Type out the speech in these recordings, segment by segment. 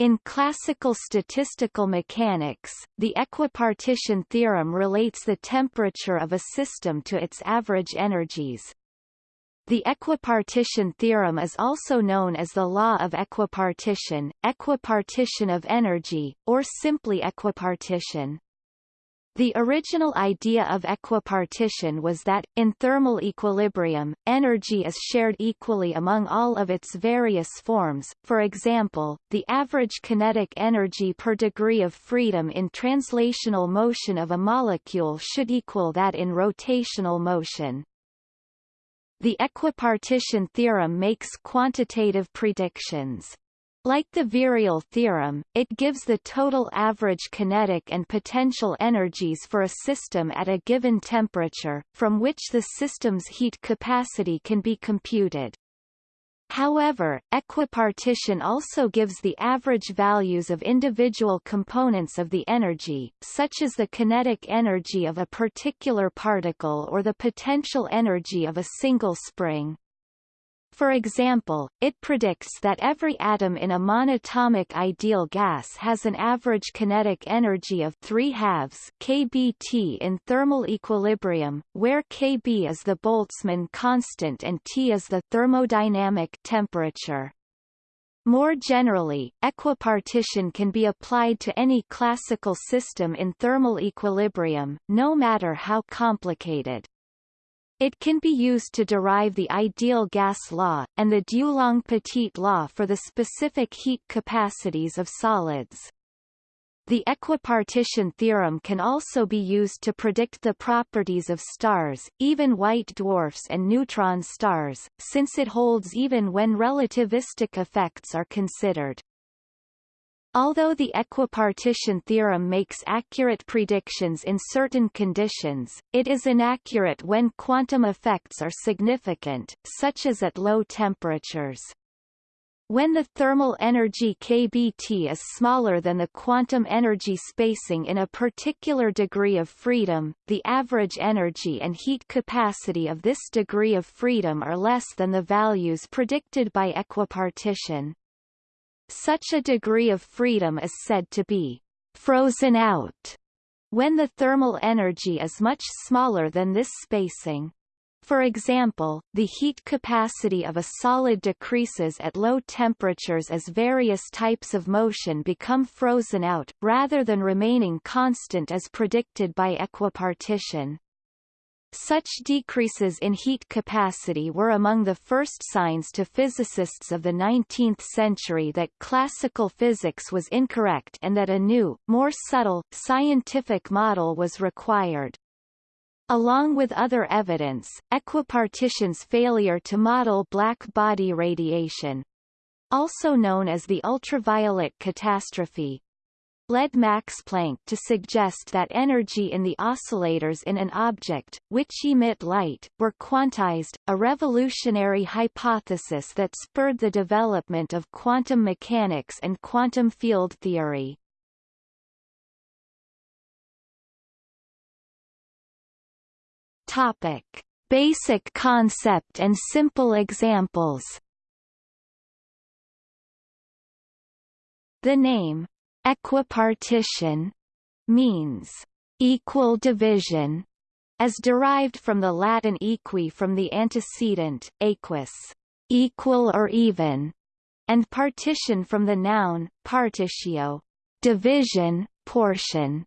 In classical statistical mechanics, the equipartition theorem relates the temperature of a system to its average energies. The equipartition theorem is also known as the law of equipartition, equipartition of energy, or simply equipartition. The original idea of equipartition was that, in thermal equilibrium, energy is shared equally among all of its various forms, for example, the average kinetic energy per degree of freedom in translational motion of a molecule should equal that in rotational motion. The equipartition theorem makes quantitative predictions. Like the virial theorem, it gives the total average kinetic and potential energies for a system at a given temperature, from which the system's heat capacity can be computed. However, equipartition also gives the average values of individual components of the energy, such as the kinetic energy of a particular particle or the potential energy of a single spring. For example, it predicts that every atom in a monatomic ideal gas has an average kinetic energy of 3 halves kBT in thermal equilibrium, where kB is the Boltzmann constant and T is the thermodynamic temperature. More generally, equipartition can be applied to any classical system in thermal equilibrium, no matter how complicated. It can be used to derive the ideal gas law, and the Dulong-Petit law for the specific heat capacities of solids. The equipartition theorem can also be used to predict the properties of stars, even white dwarfs and neutron stars, since it holds even when relativistic effects are considered. Although the equipartition theorem makes accurate predictions in certain conditions, it is inaccurate when quantum effects are significant, such as at low temperatures. When the thermal energy kBT is smaller than the quantum energy spacing in a particular degree of freedom, the average energy and heat capacity of this degree of freedom are less than the values predicted by equipartition. Such a degree of freedom is said to be frozen out when the thermal energy is much smaller than this spacing. For example, the heat capacity of a solid decreases at low temperatures as various types of motion become frozen out, rather than remaining constant as predicted by equipartition. Such decreases in heat capacity were among the first signs to physicists of the 19th century that classical physics was incorrect and that a new, more subtle, scientific model was required. Along with other evidence, equipartition's failure to model black body radiation, also known as the ultraviolet catastrophe, led Max Planck to suggest that energy in the oscillators in an object, which emit light, were quantized, a revolutionary hypothesis that spurred the development of quantum mechanics and quantum field theory. Topic. Basic concept and simple examples The name, Equipartition means equal division, as derived from the Latin equi from the antecedent, aequus, equal or even, and partition from the noun, partitio, division, portion.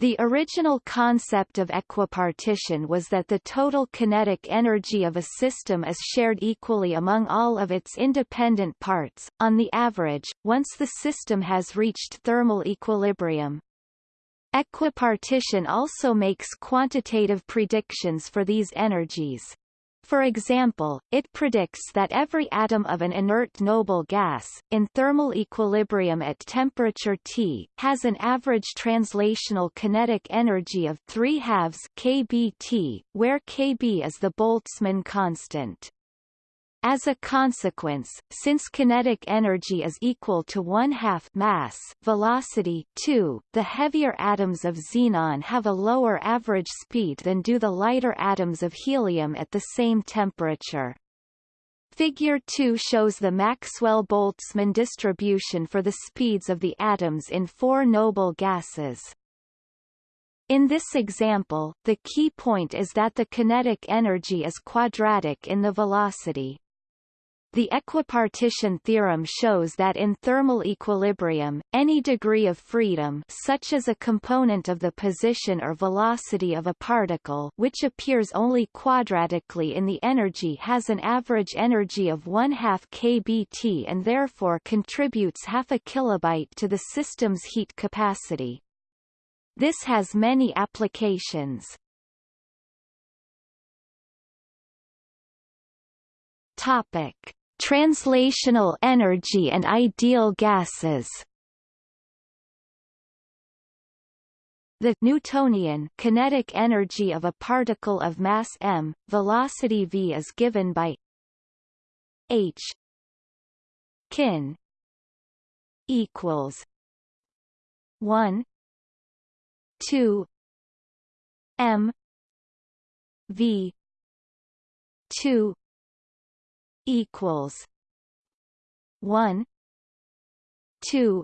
The original concept of equipartition was that the total kinetic energy of a system is shared equally among all of its independent parts, on the average, once the system has reached thermal equilibrium. Equipartition also makes quantitative predictions for these energies. For example, it predicts that every atom of an inert noble gas, in thermal equilibrium at temperature T, has an average translational kinetic energy of 3 halves kBT, where kB is the Boltzmann constant. As a consequence, since kinetic energy is equal to one-half mass velocity 2, the heavier atoms of xenon have a lower average speed than do the lighter atoms of helium at the same temperature. Figure 2 shows the Maxwell-Boltzmann distribution for the speeds of the atoms in four noble gases. In this example, the key point is that the kinetic energy is quadratic in the velocity. The equipartition theorem shows that in thermal equilibrium, any degree of freedom such as a component of the position or velocity of a particle which appears only quadratically in the energy has an average energy of 1 2 kBt and therefore contributes half a kilobyte to the system's heat capacity. This has many applications. Topic Translational energy and ideal gases. The Newtonian kinetic energy of a particle of mass m, velocity v is given by h kin equals 1 2 m v 2 equals one two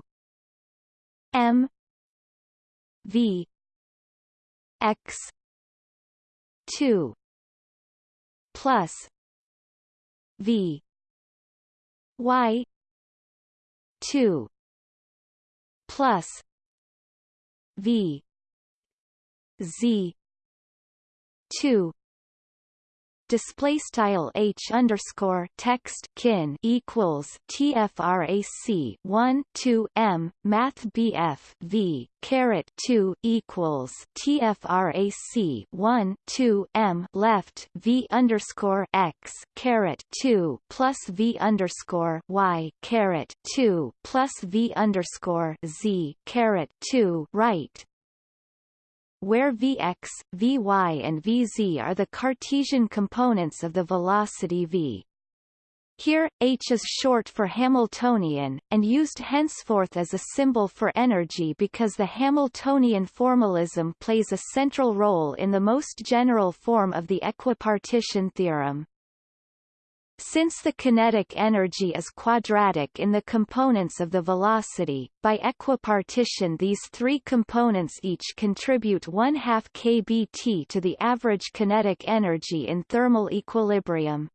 M V X two plus V Y two plus V Z two display style h underscore text kin equals tfrac 1 2 m math bf v caret 2 equals tfrac 1 2 m left v underscore x caret 2 plus v underscore y caret 2 plus v underscore z caret 2 right where Vx, Vy and Vz are the Cartesian components of the velocity v. Here, h is short for Hamiltonian, and used henceforth as a symbol for energy because the Hamiltonian formalism plays a central role in the most general form of the equipartition theorem. Since the kinetic energy is quadratic in the components of the velocity, by equipartition these three components each contribute 1 2 kBt to the average kinetic energy in thermal equilibrium.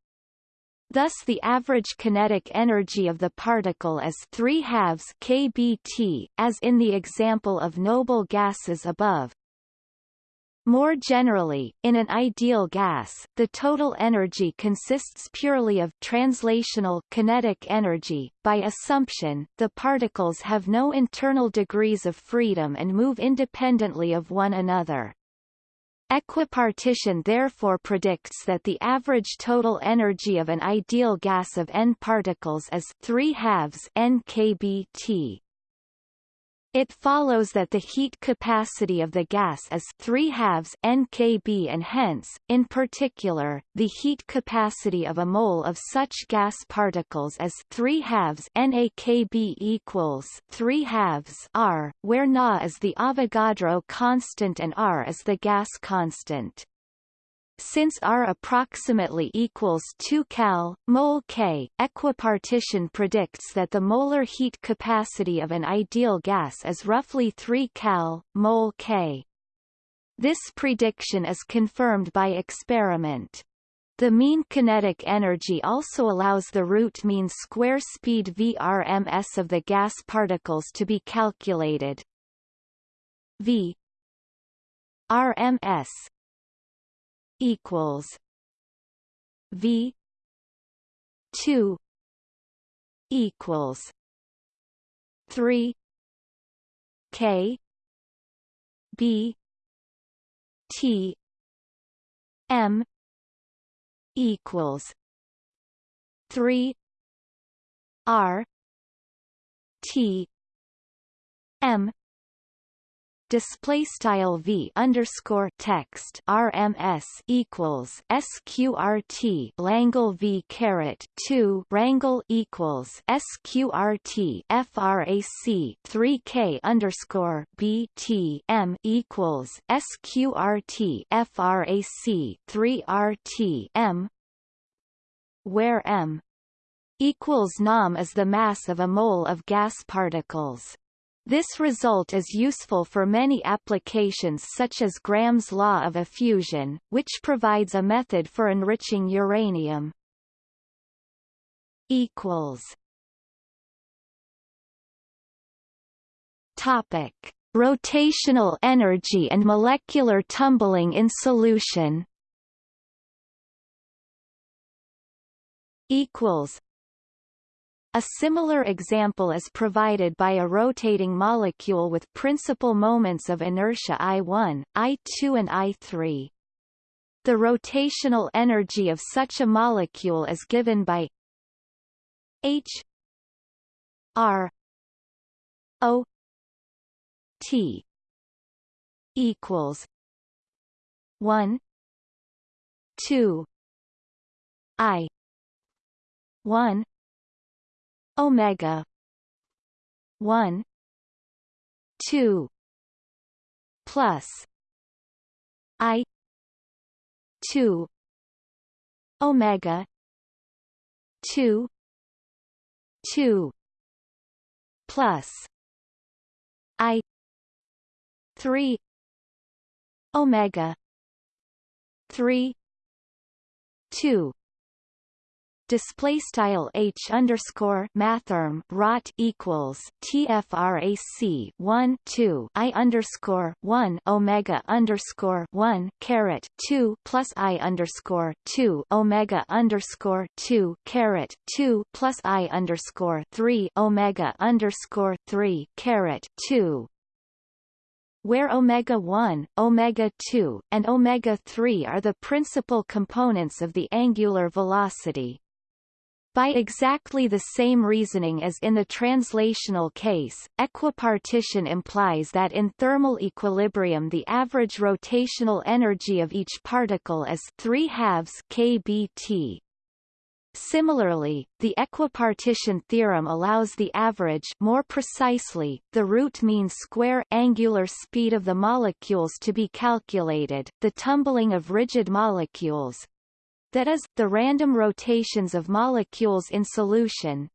Thus the average kinetic energy of the particle is 3 halves kBt, as in the example of noble gases above, more generally, in an ideal gas, the total energy consists purely of translational kinetic energy. By assumption, the particles have no internal degrees of freedom and move independently of one another. Equipartition therefore predicts that the average total energy of an ideal gas of n particles is 3 halves n kBt. It follows that the heat capacity of the gas is 3 halves nkb and hence, in particular, the heat capacity of a mole of such gas particles is 3 halves nakb equals 3 halves r, where Na is the Avogadro constant and r is the gas constant. Since R approximately equals 2 cal, mole K, equipartition predicts that the molar heat capacity of an ideal gas is roughly 3 cal, mole K. This prediction is confirmed by experiment. The mean kinetic energy also allows the root mean square speed VRMS of the gas particles to be calculated. V RMS equals V two equals three K B T M equals three R T M display style v underscore text RMS equals sqrt Langle v caret 2 rangle equals sqrt frac 3k underscore b t m equals sqrt frac 3 rt m where m equals nom is the mass of a mole of gas particles. This result is useful for many applications such as Graham's law of effusion, which provides a method for enriching uranium. equals Topic: Rotational energy and molecular tumbling in solution. Equals. A similar example is provided by a rotating molecule with principal moments of inertia I1, I2 and I3. The rotational energy of such a molecule is given by H R O T equals one two I one Omega. One. Two. Plus. I. Two. Omega. Two. Two. Plus. I. 3 omega. 3 2 display style h underscore mathrm rot equals tfrac 1 2 i underscore 1 omega underscore 1 caret 2 plus i underscore 2 omega underscore 2 caret 2 plus i underscore 3 omega underscore 3 caret 2 where omega-1, omega-2, and omega-3 are the principal components of the angular velocity. By exactly the same reasoning as in the translational case, equipartition implies that in thermal equilibrium the average rotational energy of each particle is 3 halves kBt, Similarly, the equipartition theorem allows the average more precisely, the root mean square angular speed of the molecules to be calculated, the tumbling of rigid molecules, that is, the random rotations of molecules in solution,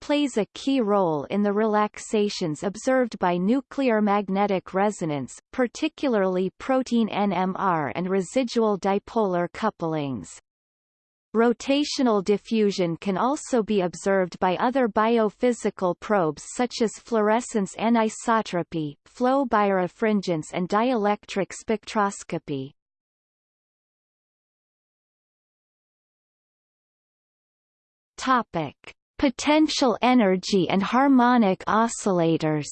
plays a key role in the relaxations observed by nuclear magnetic resonance, particularly protein NMR and residual dipolar couplings. Rotational diffusion can also be observed by other biophysical probes such as fluorescence anisotropy, flow birefringence and dielectric spectroscopy. Topic: Potential energy and harmonic oscillators.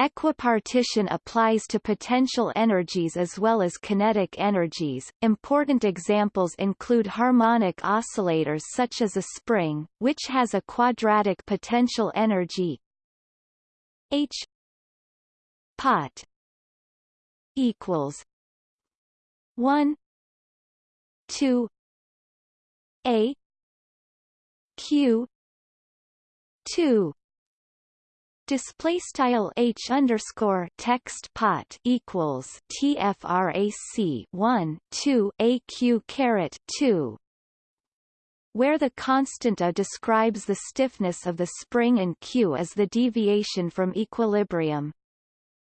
Equipartition applies to potential energies as well as kinetic energies. Important examples include harmonic oscillators such as a spring, which has a quadratic potential energy H pot equals 1 2 A Q 2 Display style h underscore text pot equals tfrac 1 2 aq caret 2 where the constant A describes the stiffness of the spring and Q as the deviation from equilibrium.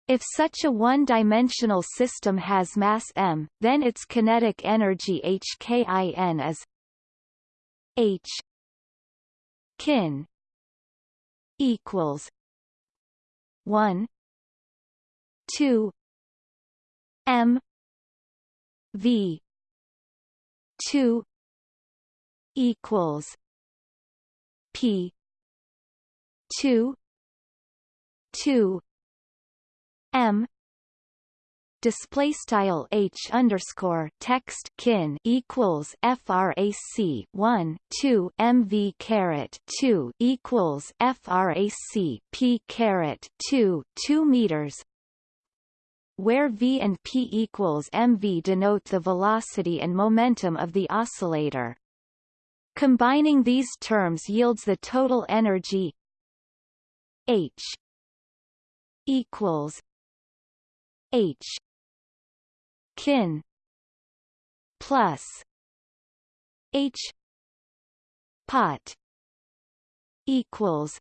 If such a one-dimensional system has mass m, then its kinetic energy hkin is h kin equals 1 2 m v 2 equals p 2 2 m display style h underscore text kin equals frac 1 2 mv caret 2 equals frac p caret 2 2 meters where v and p equals mv denote the velocity and momentum of the oscillator. Combining these terms yields the total energy h equals h. Kin. Plus. H. Pot. Equals.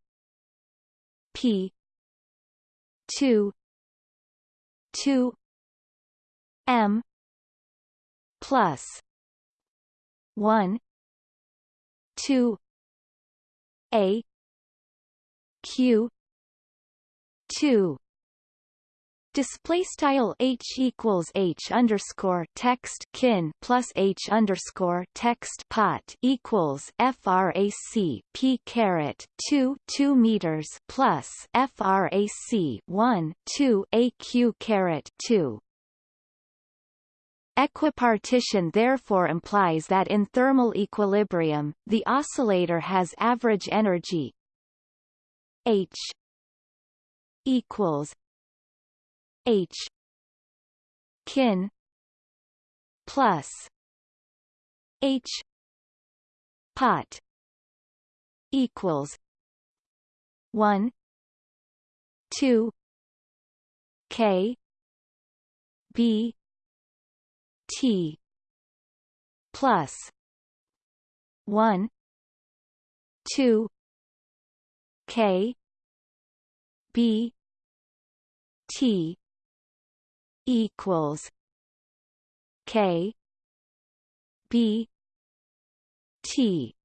P. Two. Two. M. Plus. One. Two. A. Q. Two Display style h equals h underscore text kin plus h underscore text pot equals frac p caret two two meters plus frac one two aq caret two. Equipartition therefore implies that in thermal equilibrium, the oscillator has average energy h equals H. Kin. Plus. H. Pot. Equals. One. Two. K. B. T. Plus. One. Two. K. B. T equals K B T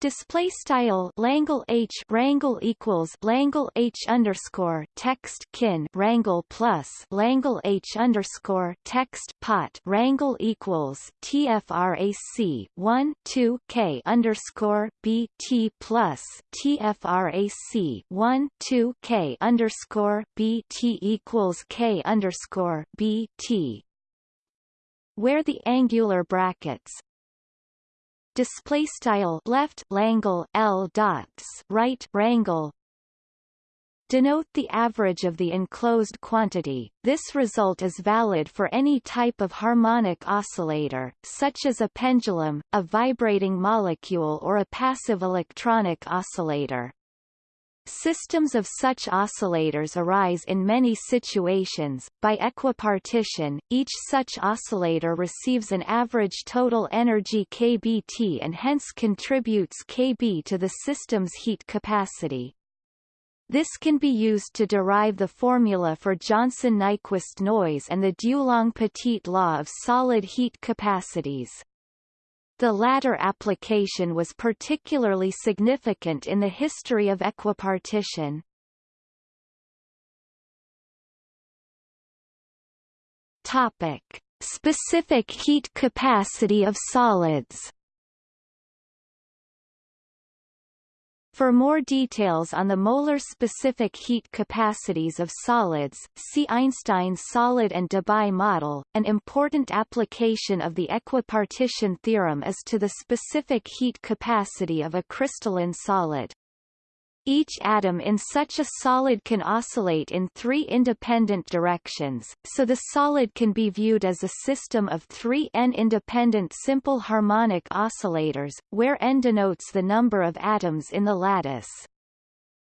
Display style Langle H Rangle equals Langle H underscore text kin Rangle plus Langle H underscore text pot Rangle equals TFRAC one two K underscore B T plus TFRAC one two K underscore B T equals K underscore B T. Where the angular brackets display style left langle L dots right rangle denote the average of the enclosed quantity. This result is valid for any type of harmonic oscillator, such as a pendulum, a vibrating molecule or a passive electronic oscillator. Systems of such oscillators arise in many situations. By equipartition, each such oscillator receives an average total energy kBT and hence contributes kB to the system's heat capacity. This can be used to derive the formula for Johnson-Nyquist noise and the Dulong-Petit law of solid heat capacities. The latter application was particularly significant in the history of equipartition. Topic: Specific heat capacity of solids. For more details on the molar specific heat capacities of solids, see Einstein's solid and Debye model. An important application of the equipartition theorem is to the specific heat capacity of a crystalline solid. Each atom in such a solid can oscillate in three independent directions, so the solid can be viewed as a system of three n-independent simple harmonic oscillators, where n denotes the number of atoms in the lattice.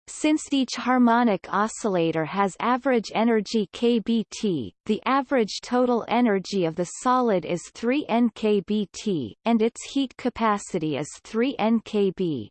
Since each harmonic oscillator has average energy kBT, the average total energy of the solid is 3 n kBT, and its heat capacity is 3 n kB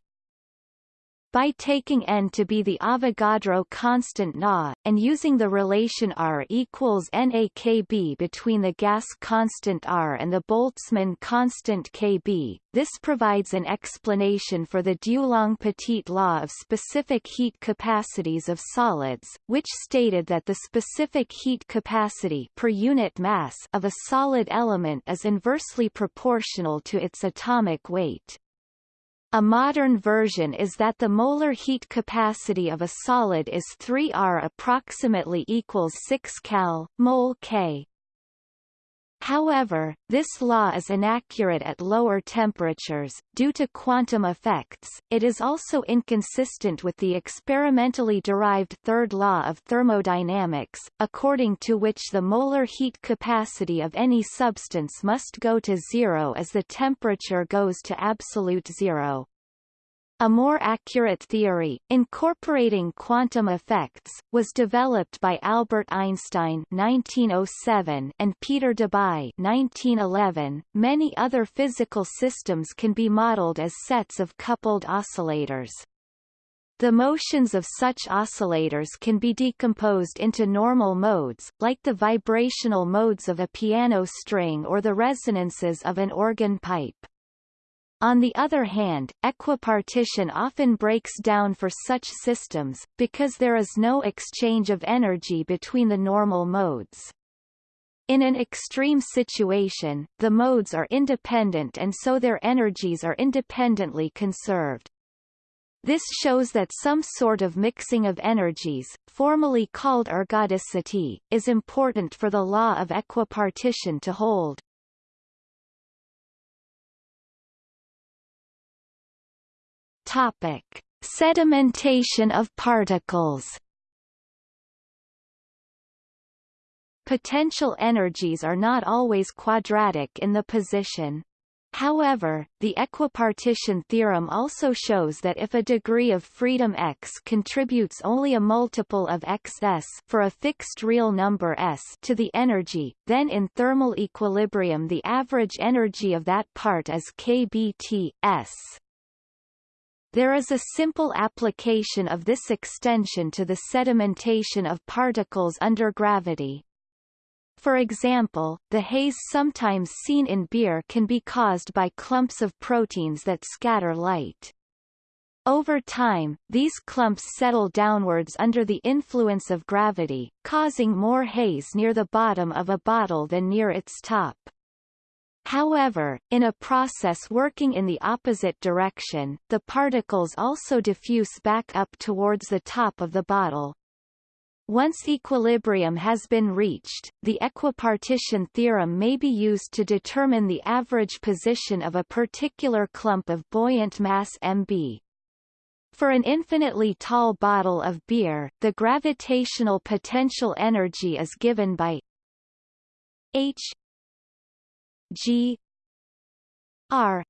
by taking n to be the Avogadro constant Na, and using the relation R equals NaKB between the gas constant R and the Boltzmann constant Kb, this provides an explanation for the Dulong-Petit law of specific heat capacities of solids, which stated that the specific heat capacity per unit mass of a solid element is inversely proportional to its atomic weight. A modern version is that the molar heat capacity of a solid is 3R approximately equals 6 cal, mol K. However, this law is inaccurate at lower temperatures, due to quantum effects. It is also inconsistent with the experimentally derived third law of thermodynamics, according to which the molar heat capacity of any substance must go to zero as the temperature goes to absolute zero. A more accurate theory, incorporating quantum effects, was developed by Albert Einstein 1907 and Peter Debye 1911. Many other physical systems can be modeled as sets of coupled oscillators. The motions of such oscillators can be decomposed into normal modes, like the vibrational modes of a piano string or the resonances of an organ pipe. On the other hand, equipartition often breaks down for such systems, because there is no exchange of energy between the normal modes. In an extreme situation, the modes are independent and so their energies are independently conserved. This shows that some sort of mixing of energies, formally called ergodicity, is important for the law of equipartition to hold. Topic: Sedimentation of particles. Potential energies are not always quadratic in the position. However, the equipartition theorem also shows that if a degree of freedom x contributes only a multiple of xs for a fixed real number s to the energy, then in thermal equilibrium the average energy of that part is kBt s. There is a simple application of this extension to the sedimentation of particles under gravity. For example, the haze sometimes seen in beer can be caused by clumps of proteins that scatter light. Over time, these clumps settle downwards under the influence of gravity, causing more haze near the bottom of a bottle than near its top. However, in a process working in the opposite direction, the particles also diffuse back up towards the top of the bottle. Once equilibrium has been reached, the equipartition theorem may be used to determine the average position of a particular clump of buoyant mass mb. For an infinitely tall bottle of beer, the gravitational potential energy is given by h G R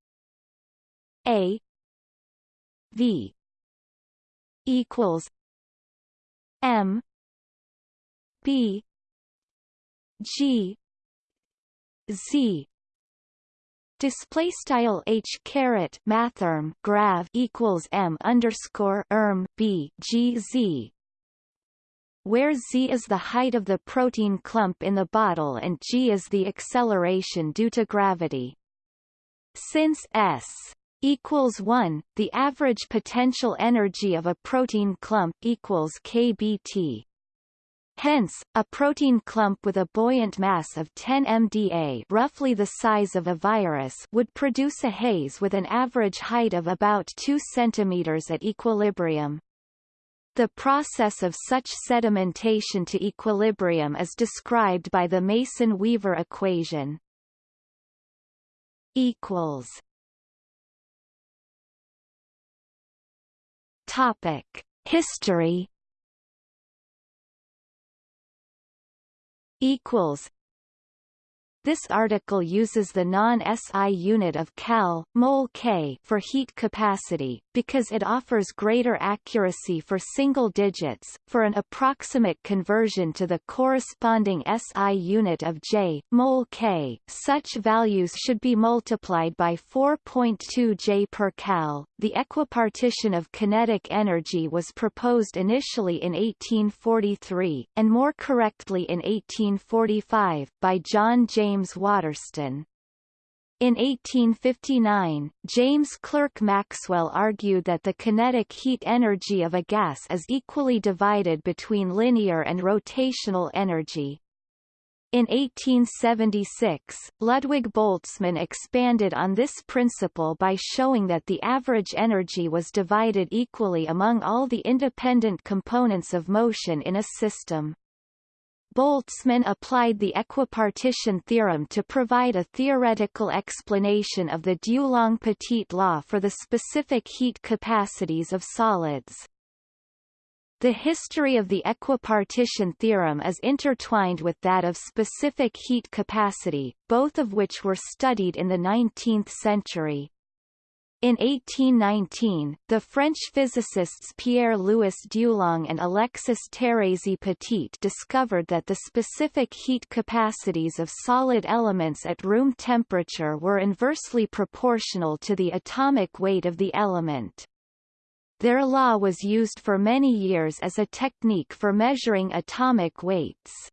A V equals M B G Z. Display style h caret mathrm grav equals m underscore erm b g z where z is the height of the protein clump in the bottle and g is the acceleration due to gravity. Since s equals 1, the average potential energy of a protein clump equals kBt. Hence, a protein clump with a buoyant mass of 10 mDa roughly the size of a virus would produce a haze with an average height of about 2 cm at equilibrium. The process of such sedimentation to equilibrium is described by the Mason-Weaver equation. Equals. Topic: History. Equals. This article uses the non-SI unit of cal, mol K for heat capacity, because it offers greater accuracy for single digits. For an approximate conversion to the corresponding SI unit of J, mol K, such values should be multiplied by 4.2 J per cal. The equipartition of kinetic energy was proposed initially in 1843, and more correctly in 1845, by John James James Waterston. In 1859, James Clerk Maxwell argued that the kinetic heat energy of a gas is equally divided between linear and rotational energy. In 1876, Ludwig Boltzmann expanded on this principle by showing that the average energy was divided equally among all the independent components of motion in a system. Boltzmann applied the equipartition theorem to provide a theoretical explanation of the Dulong-Petit law for the specific heat capacities of solids. The history of the equipartition theorem is intertwined with that of specific heat capacity, both of which were studied in the 19th century. In 1819, the French physicists Pierre-Louis Dulong and Alexis Thérèse Petit discovered that the specific heat capacities of solid elements at room temperature were inversely proportional to the atomic weight of the element. Their law was used for many years as a technique for measuring atomic weights.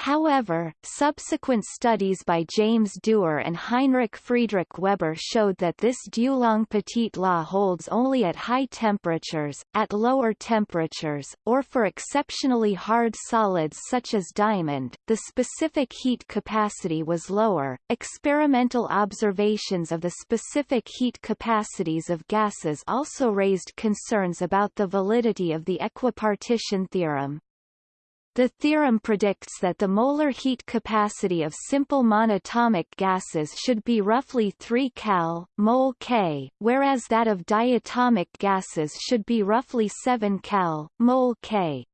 However, subsequent studies by James Dewar and Heinrich Friedrich Weber showed that this Dulong-Petit law holds only at high temperatures, at lower temperatures, or for exceptionally hard solids such as diamond, the specific heat capacity was lower. Experimental observations of the specific heat capacities of gases also raised concerns about the validity of the equipartition theorem. The theorem predicts that the molar heat capacity of simple monatomic gases should be roughly 3 cal, mol K, whereas that of diatomic gases should be roughly 7 cal, mol K.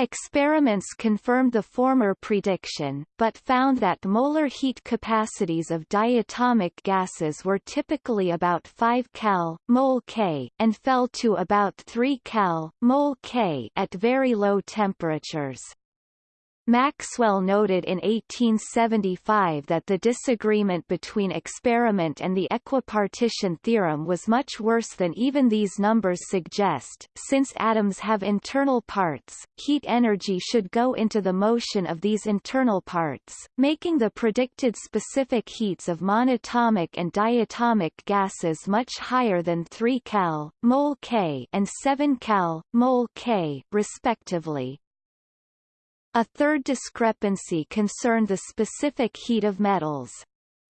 Experiments confirmed the former prediction, but found that molar heat capacities of diatomic gases were typically about 5 cal, mol K, and fell to about 3 cal, mol K at very low temperatures. Maxwell noted in 1875 that the disagreement between experiment and the equipartition theorem was much worse than even these numbers suggest. Since atoms have internal parts, heat energy should go into the motion of these internal parts, making the predicted specific heats of monatomic and diatomic gases much higher than 3 cal, mol K and 7 cal, mol K, respectively. A third discrepancy concerned the specific heat of metals.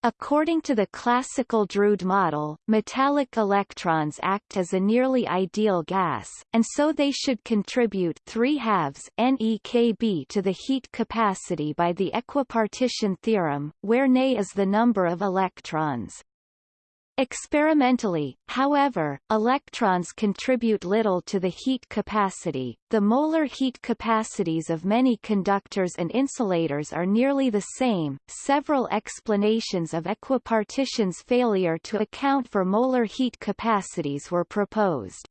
According to the classical Drude model, metallic electrons act as a nearly ideal gas, and so they should contribute 3 halves NeKB to the heat capacity by the equipartition theorem, where Ne is the number of electrons. Experimentally, however, electrons contribute little to the heat capacity. The molar heat capacities of many conductors and insulators are nearly the same. Several explanations of equipartition's failure to account for molar heat capacities were proposed.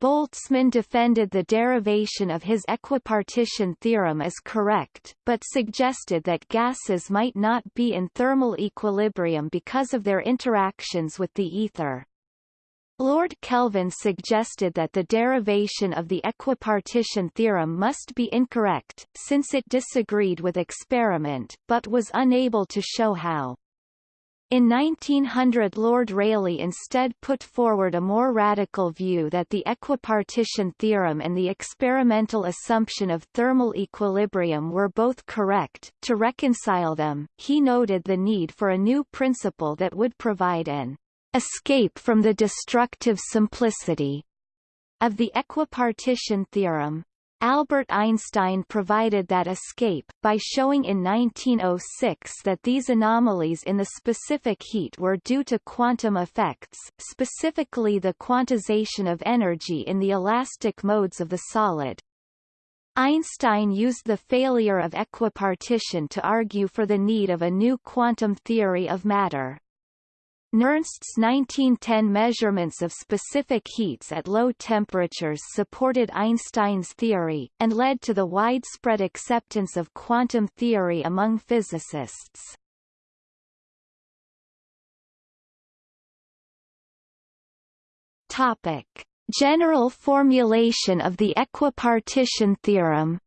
Boltzmann defended the derivation of his equipartition theorem as correct, but suggested that gases might not be in thermal equilibrium because of their interactions with the ether. Lord Kelvin suggested that the derivation of the equipartition theorem must be incorrect, since it disagreed with experiment, but was unable to show how. In 1900 Lord Rayleigh instead put forward a more radical view that the equipartition theorem and the experimental assumption of thermal equilibrium were both correct. To reconcile them, he noted the need for a new principle that would provide an escape from the destructive simplicity of the equipartition theorem. Albert Einstein provided that escape, by showing in 1906 that these anomalies in the specific heat were due to quantum effects, specifically the quantization of energy in the elastic modes of the solid. Einstein used the failure of equipartition to argue for the need of a new quantum theory of matter. Nernst's 1910 measurements of specific heats at low temperatures supported Einstein's theory, and led to the widespread acceptance of quantum theory among physicists. Topic. General formulation of the equipartition theorem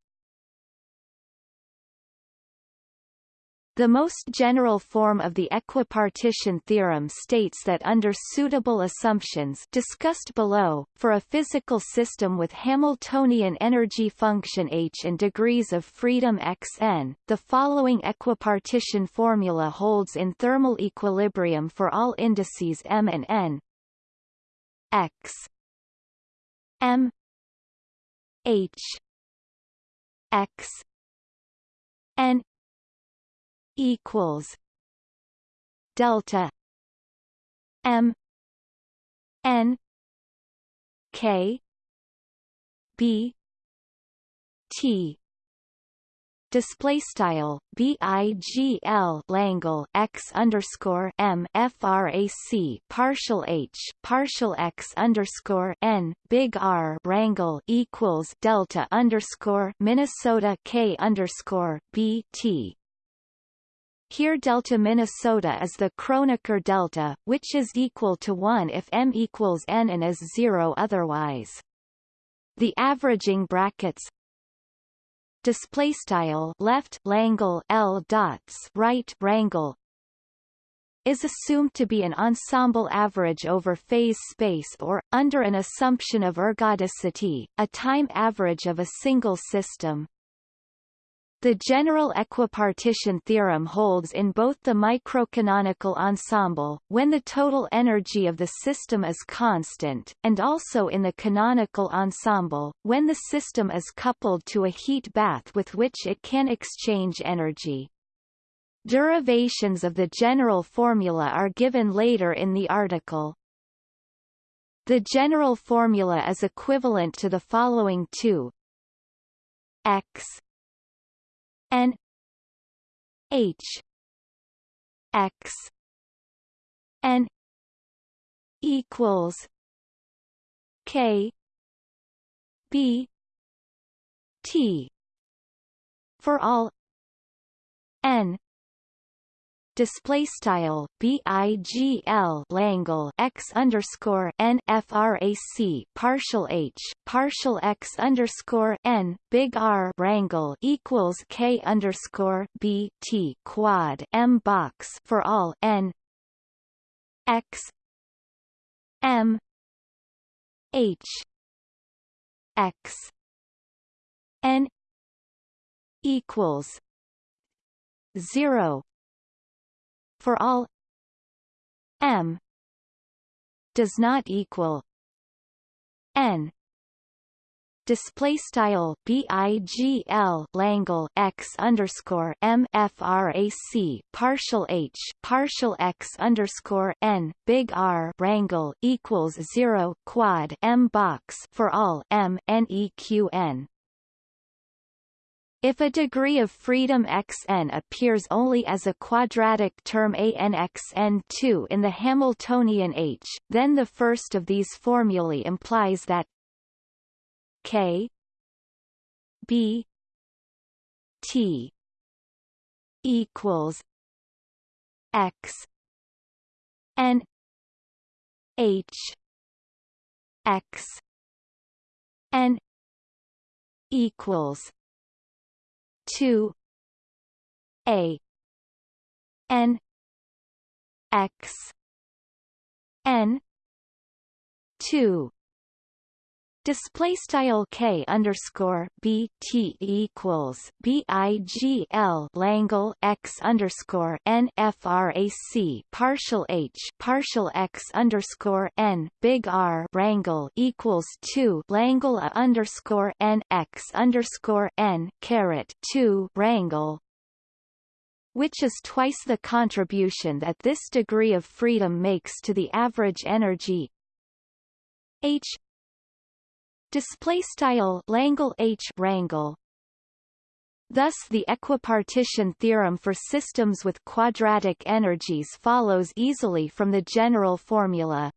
The most general form of the equipartition theorem states that under suitable assumptions discussed below, for a physical system with Hamiltonian energy function h and degrees of freedom xn, the following equipartition formula holds in thermal equilibrium for all indices m and n. X. M. H. X. N equals delta m n k b t. Display style bigl langle x underscore m frac partial h partial x underscore n big R rangle equals delta underscore Minnesota k underscore b t here delta Minnesota is the Kronecker delta, which is equal to 1 if m equals n and is 0 otherwise. The averaging brackets display style left Langle L dots right rangle is assumed to be an ensemble average over phase space or, under an assumption of ergodicity, a time average of a single system. The general equipartition theorem holds in both the microcanonical ensemble, when the total energy of the system is constant, and also in the canonical ensemble, when the system is coupled to a heat bath with which it can exchange energy. Derivations of the general formula are given later in the article. The general formula is equivalent to the following two x N H X N equals K B T for all N display style bigl langle x underscore n frac partial h partial x underscore n big R rangle equals k underscore b t quad m box for all n x m h x n equals zero for all m does not equal n. Display style bigl langle x underscore m frac partial h partial x underscore n big R rangle equals zero quad m box for all m neqn if a degree of freedom xn appears only as a quadratic term anxn2 in the Hamiltonian H, then the first of these formulae implies that k b t equals x n h x n equals two A N X N two Display style k underscore b t equals b i g l Langle x underscore n frac partial h partial x underscore n big R rangle equals two Langle a underscore n x underscore n caret two rangle which is twice the contribution that this degree of freedom makes to the average energy. H display style Langle H rangle Thus the equipartition theorem for systems with quadratic energies follows easily from the general formula.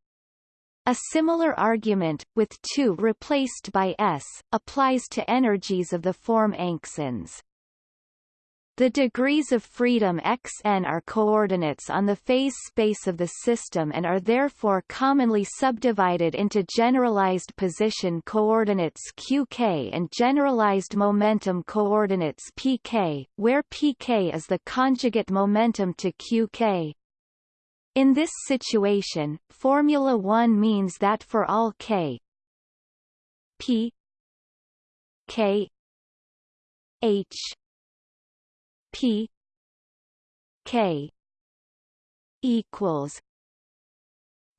A similar argument, with 2 replaced by s, applies to energies of the form anxins. The degrees of freedom xn are coordinates on the phase space of the system and are therefore commonly subdivided into generalized position coordinates qk and generalized momentum coordinates pk, where pk is the conjugate momentum to qk. In this situation, Formula 1 means that for all k p k h P K equals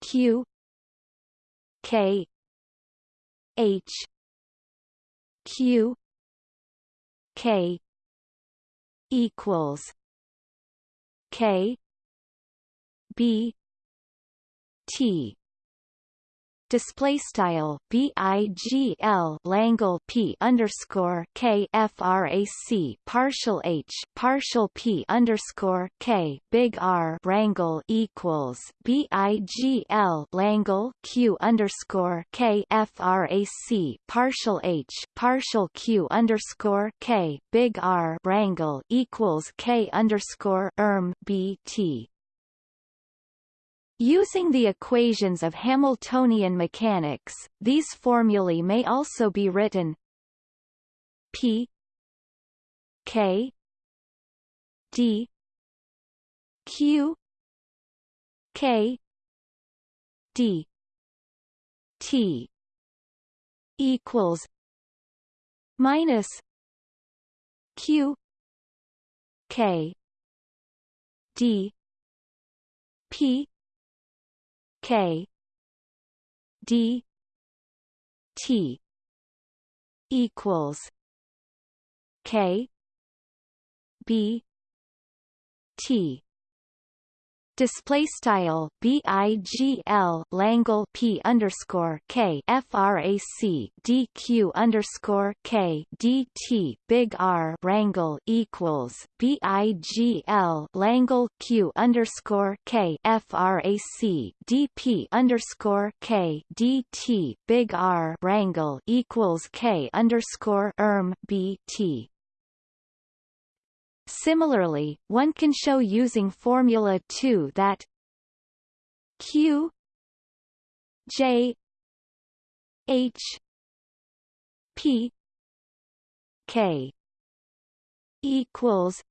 Q K H Q K equals K B T display style BIGL Langle P underscore K frac partial H partial P underscore K big R rangle equals BIGL Langle Q underscore K frac partial H partial Q underscore K big R rangle equals K underscore erm BT Using the equations of Hamiltonian mechanics, these formulae may also be written P K D Q K D T equals minus Q K D P K D T equals K B T display style BIGL Langle P underscore K frac DQ underscore K DT big R rangle equals BIGL Langle Q underscore K frac DP underscore K DT big R rangle equals K underscore erm BT Similarly, one can show using Formula 2 that Q J H P K equals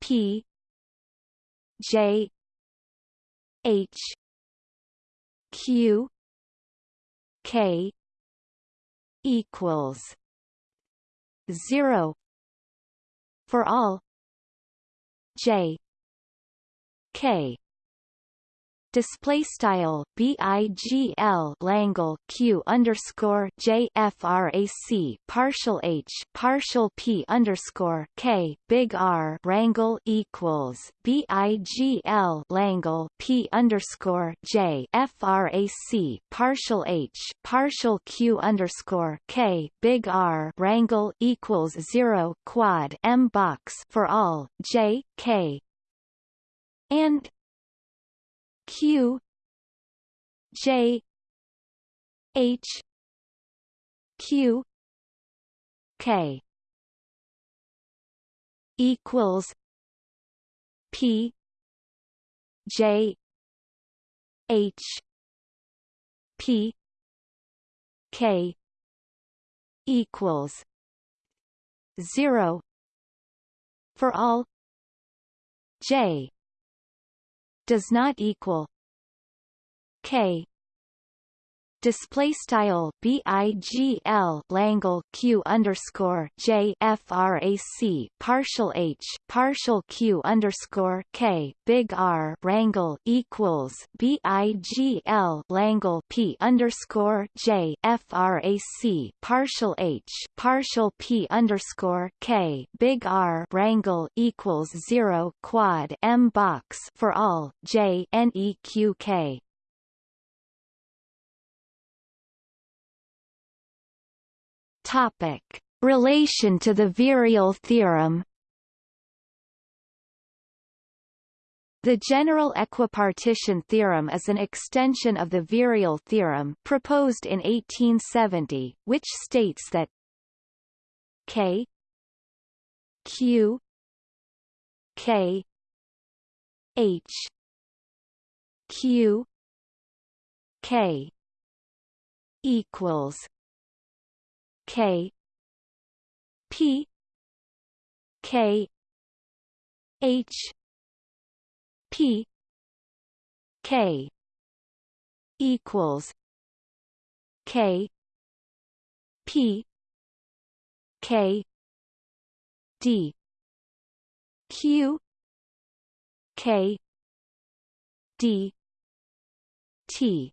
P J H Q K equals zero for all. J. K display style BIGL Langle Q underscore J frac partial H partial P underscore K big R rangle equals BIGL Langle P underscore J frac partial H partial Q underscore K big R rangle equals zero quad M box for all J K. And Q J H Q K. Equals P J H P K. Equals zero for all J does not equal k display style BIGL Langle Q underscore J frac partial H partial Q underscore K big R rangle equals BIGL Langle P underscore J frac partial H partial P underscore K big R rangle equals zero quad M box for all J NEQK Topic: Relation to the virial theorem. The general equipartition theorem is an extension of the virial theorem proposed in 1870, which states that K Q K H Q K equals K. P. K. H. P. K. Equals K. P. K. D. Q. K. D. T.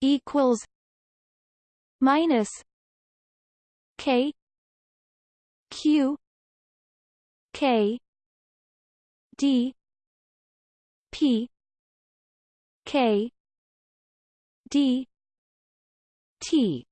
Equals minus K Q K D P K d t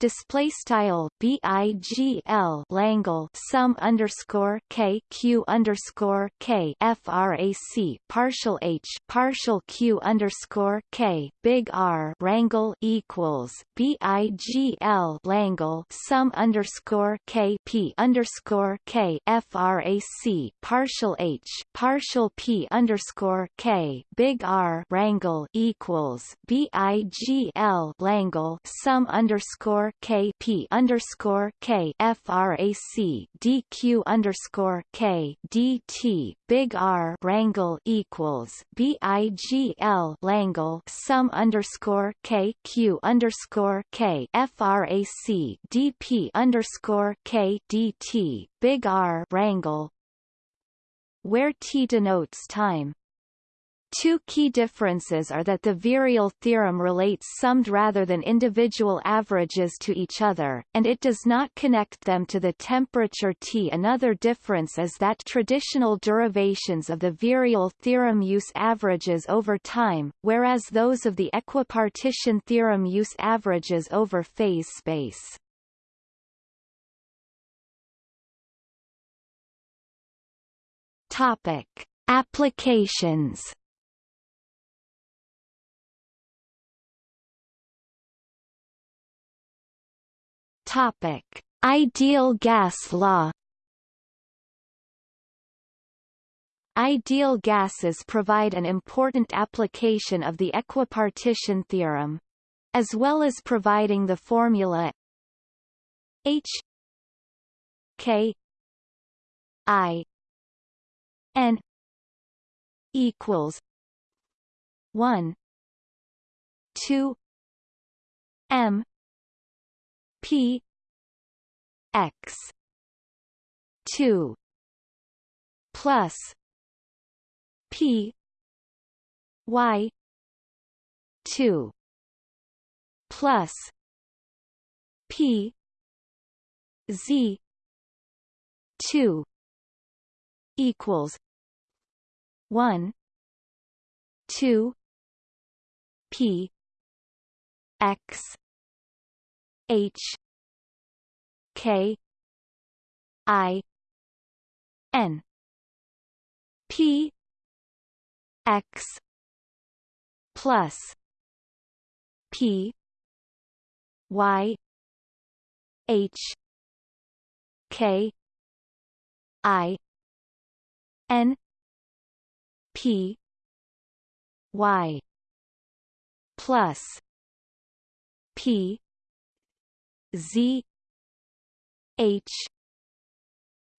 display style BIGL Langle sum underscore K Q underscore K frac partial H partial Q underscore K big R rangle equals BIGL Langle sum underscore K P underscore K frac partial H partial P underscore K big R rangle equals BIGL Langle sum underscore K P underscore K frac DQ underscore K DT big R rangle equals BIGL Langle sum underscore K Q underscore K frac DP underscore K DT big R rangle where T denotes time Two key differences are that the virial theorem relates summed rather than individual averages to each other, and it does not connect them to the temperature T. Another difference is that traditional derivations of the virial theorem use averages over time, whereas those of the equipartition theorem use averages over phase space. Topic. Applications Topic: Ideal gas law. Ideal gases provide an important application of the equipartition theorem. As well as providing the formula H K I N equals one two M P X two plus P Y two plus P Z two equals one two P X H K I N. P X plus P Y H K I N. P Y plus P Z H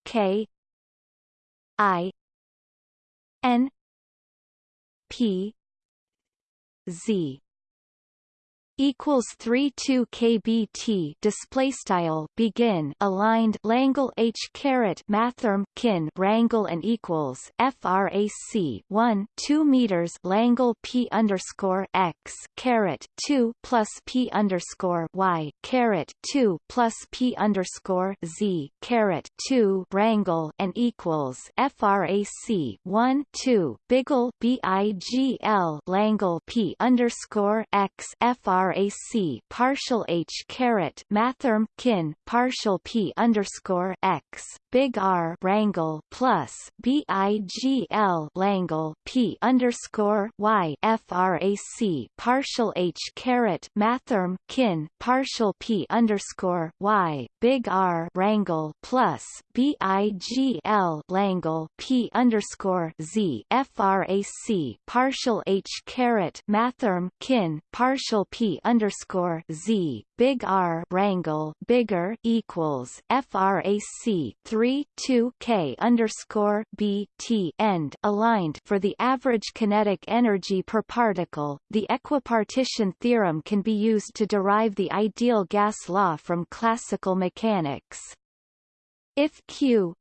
K I N P Z equals 32 kbt display style begin aligned Langle H caret mathrm kin rangle and equals frac 1 2 meters Langle P underscore X caret 2 plus P underscore Y caret 2 plus P underscore Z caret 2 rangle and equals frac 1 2 biggle BIGL Langle P underscore X frac frac partial h caret mathrm kin partial p underscore x big R rangle plus BIGL Langle P underscore Y frac partial H caret mathrm kin partial P underscore Y big R rangle plus BIGL Langle P underscore Z frac partial H caret mathrm kin partial P underscore Z big R rangle bigger equals frac 3 2 K underscore B T end aligned for the average kinetic energy per particle. The equipartition theorem can be used to derive the ideal gas law from classical mechanics. If Q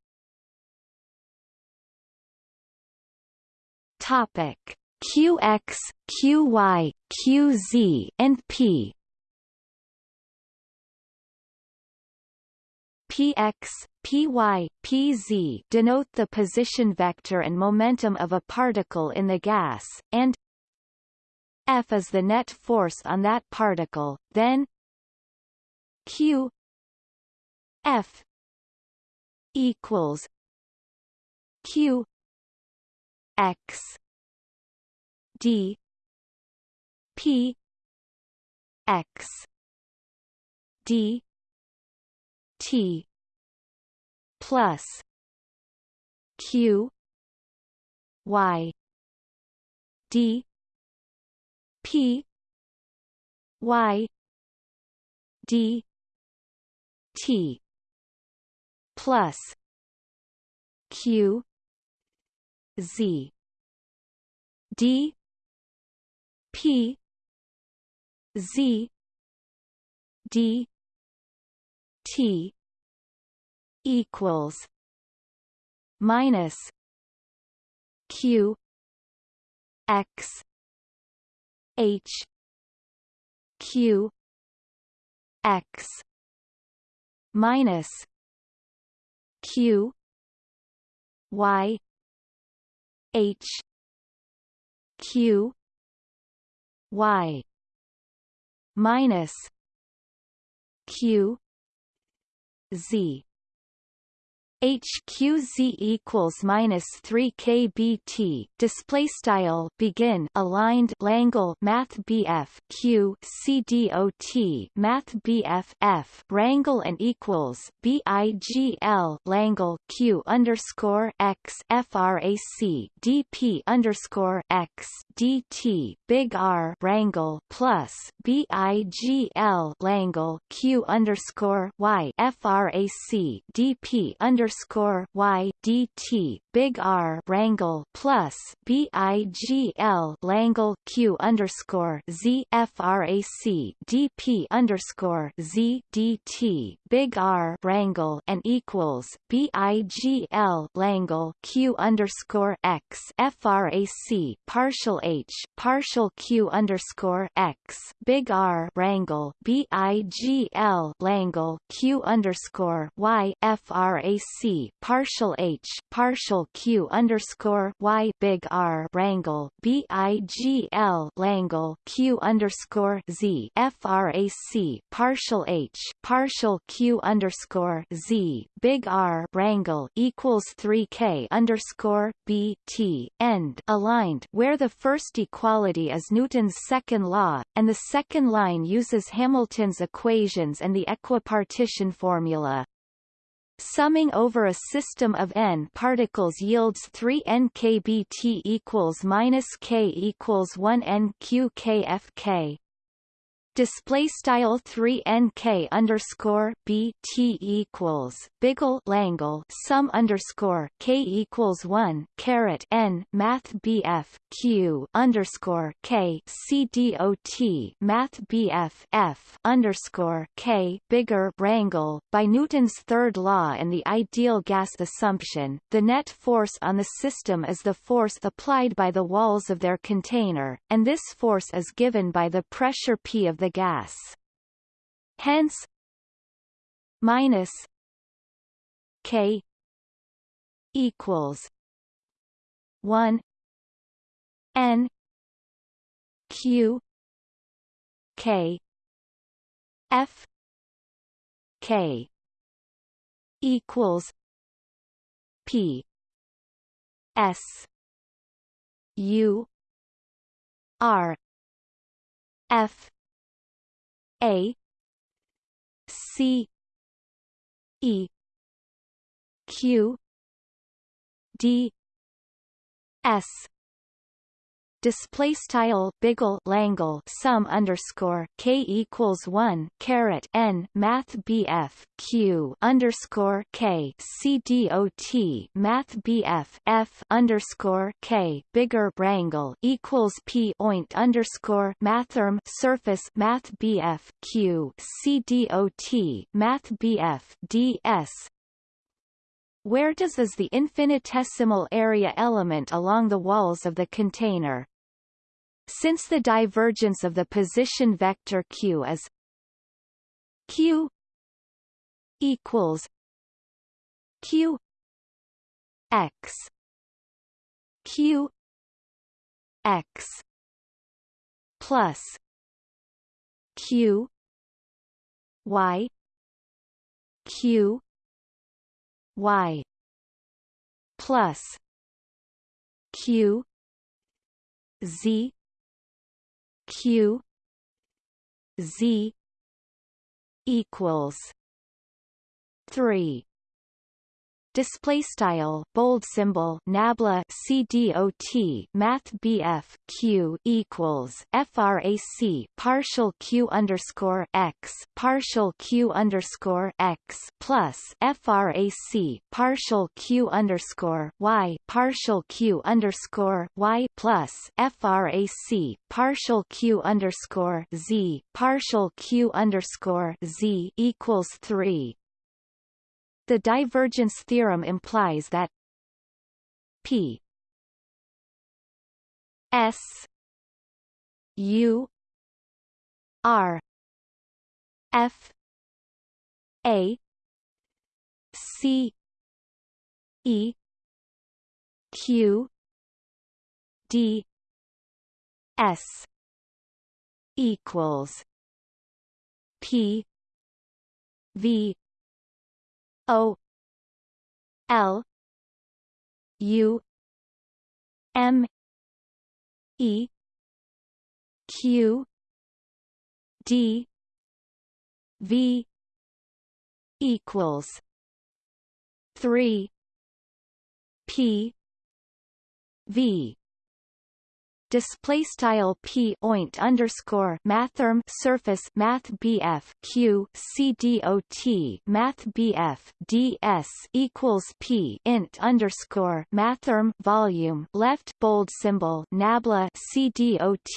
topic QX, QY, QZ and P. Px, py, pz denote the position vector and momentum of a particle in the gas, and F is the net force on that particle, then Q F equals Q X D. P. X. D. T. Plus Q. Y. D. P. Y. D. T. Plus Q. Z. D P Z D T equals minus Q X H Q X minus Q Y H Q Y minus Q Z HQZ equals minus 3 kbt display style begin aligned Langle Math BF Q Math BF F Rangle and equals BIGL Langle Q underscore X FRAC DP underscore X DT Big R Rangle plus BIGL Langle Q underscore Y FRAC DP underscore underscore y d t big R Rangle plus B I G L Langle Q underscore Z FRAC DP underscore Z D T big R Rangle and equals B I G L Langle Q underscore X FRAC partial H partial Q underscore X big R Rangle B I G L Langle Q underscore Y Partial H partial Q underscore Y big R Rangle B I G L Langle Q underscore Z FRAC partial H partial Q underscore Z big R Rangle equals three K underscore B T end aligned where the first equality is Newton's second law, and the second line uses Hamilton's equations and the equipartition formula. Summing over a system of n particles yields 3 n kbt equals minus k equals 1 n q k f k display style 3 nk underscore b t equals biggle langle sum underscore k equals 1 caret n math bf q underscore k c dot math bf f underscore k bigger rangle by Newton's third law and the ideal gas assumption the net force on the system is the force applied by the walls of their container and this force is given by the pressure p of the gas. Hence minus K equals one N Q K F K equals P S U R F A C E Q D S display style biggle langle sum underscore k equals one caret n math bf q underscore k c dot math bf f underscore k bigger rangle equals p oint underscore mathrm surface math bf q c dot math bf ds where does is the infinitesimal area element along the walls of the container. Since the divergence of the position vector q is q equals q x q x plus q y q y plus q z q z equals 3 display style bold symbol nabla cdot math bf q equals frac partial q underscore x partial q underscore x plus frac partial q underscore y partial q underscore y plus frac partial q underscore z partial q underscore z equals three the divergence theorem implies that P S U R F A C E Q D S equals P V O L U M E Q D V equals three P V display style p oint underscore mathrm surface math bf q c dot math bf ds equals p int underscore mathrm volume left bold symbol nabla c dot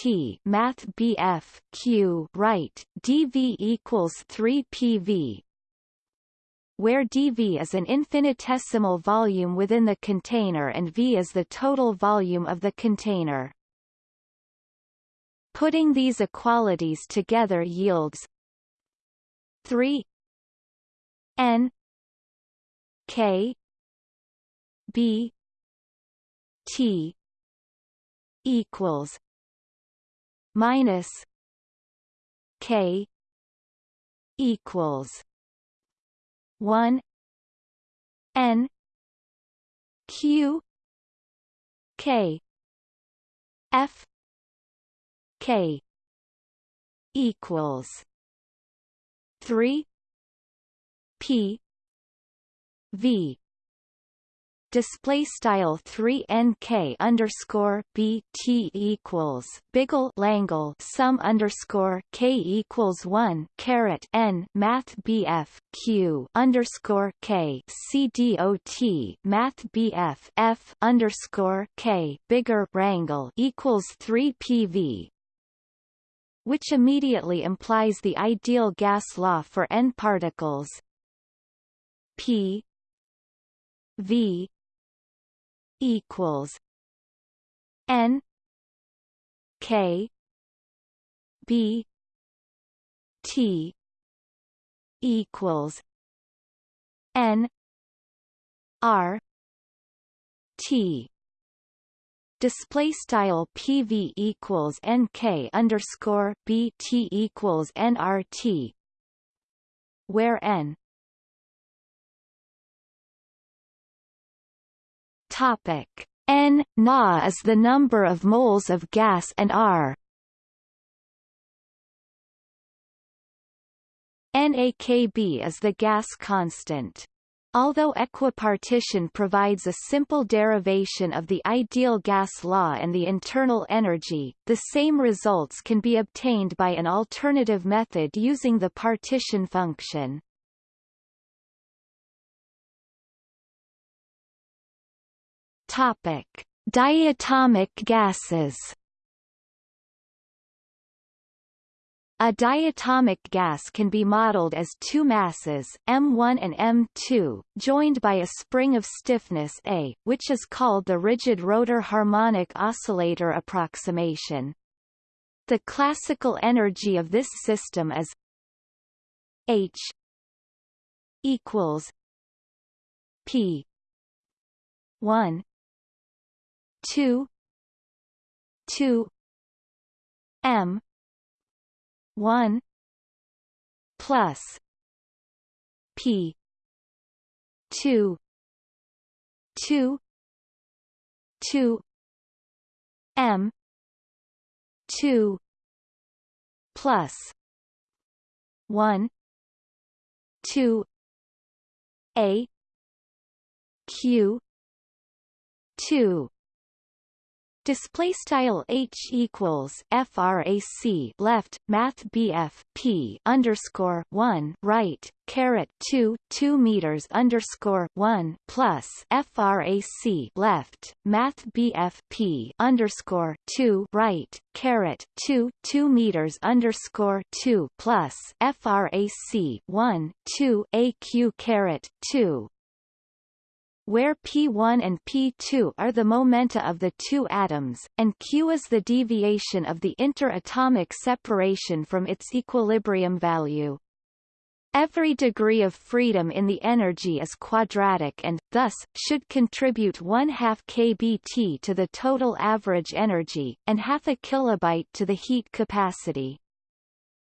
math bf q right dv equals 3 pv where dV is an infinitesimal volume within the container and V is the total volume of the container. Putting these equalities together yields 3 n k b t equals minus k equals 1 n q k f K equals three P V display style 3 nk underscore b t equals biggle langle sum underscore k equals 1 caret n math bf q underscore k c dot math bf f underscore k bigger rangle equals 3 pv which immediately implies the ideal gas law for n particles. P v equals n k b t equals n r t display style PV equals NK underscore BT equals NRT where N topic. N Na is the number of moles of gas and R. NAKB is the gas constant Although equipartition provides a simple derivation of the ideal gas law and the internal energy, the same results can be obtained by an alternative method using the partition function. Topic: Diatomic gases A diatomic gas can be modeled as two masses, M1 and M2, joined by a spring of stiffness A, which is called the rigid rotor harmonic oscillator approximation. The classical energy of this system is H equals P 1 2 2 m 1 plus p 2 2 2 m 2 plus 1 2 a q 2 Display style h equals frac left math bf p underscore one right caret two two meters underscore one plus frac left math bf p underscore two right caret two two meters underscore two plus frac one two aq caret two where P1 and P2 are the momenta of the two atoms, and q is the deviation of the interatomic separation from its equilibrium value. Every degree of freedom in the energy is quadratic and, thus, should contribute 1 half kBt to the total average energy, and half a kilobyte to the heat capacity.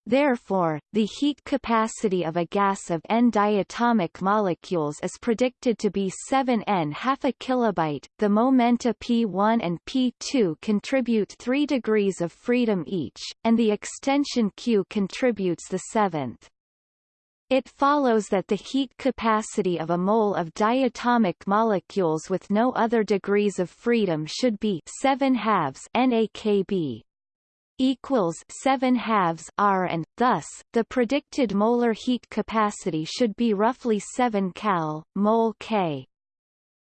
Therefore, the heat capacity of a gas of n diatomic molecules is predicted to be 7 n half a kilobyte. The momenta P1 and P2 contribute 3 degrees of freedom each, and the extension Q contributes the seventh. It follows that the heat capacity of a mole of diatomic molecules with no other degrees of freedom should be 7 halves NaKb, equals 7 halves R and, thus, the predicted molar heat capacity should be roughly 7 cal, mol K.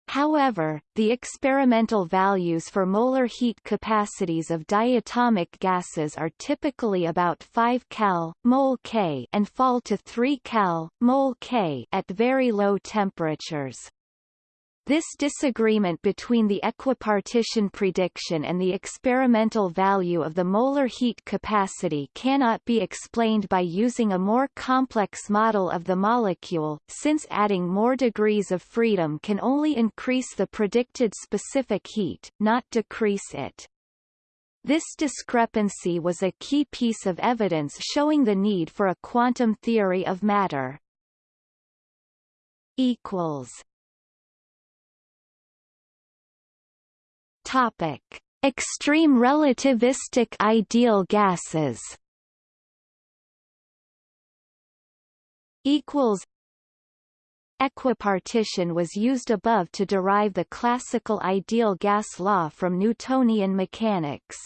However, the experimental values for molar heat capacities of diatomic gases are typically about 5 cal, mol K and fall to 3 cal, mol K at very low temperatures. This disagreement between the equipartition prediction and the experimental value of the molar heat capacity cannot be explained by using a more complex model of the molecule, since adding more degrees of freedom can only increase the predicted specific heat, not decrease it. This discrepancy was a key piece of evidence showing the need for a quantum theory of matter. equals Topic: Extreme relativistic ideal gases. Equals. Equipartition was used above to derive the classical ideal gas law from Newtonian mechanics.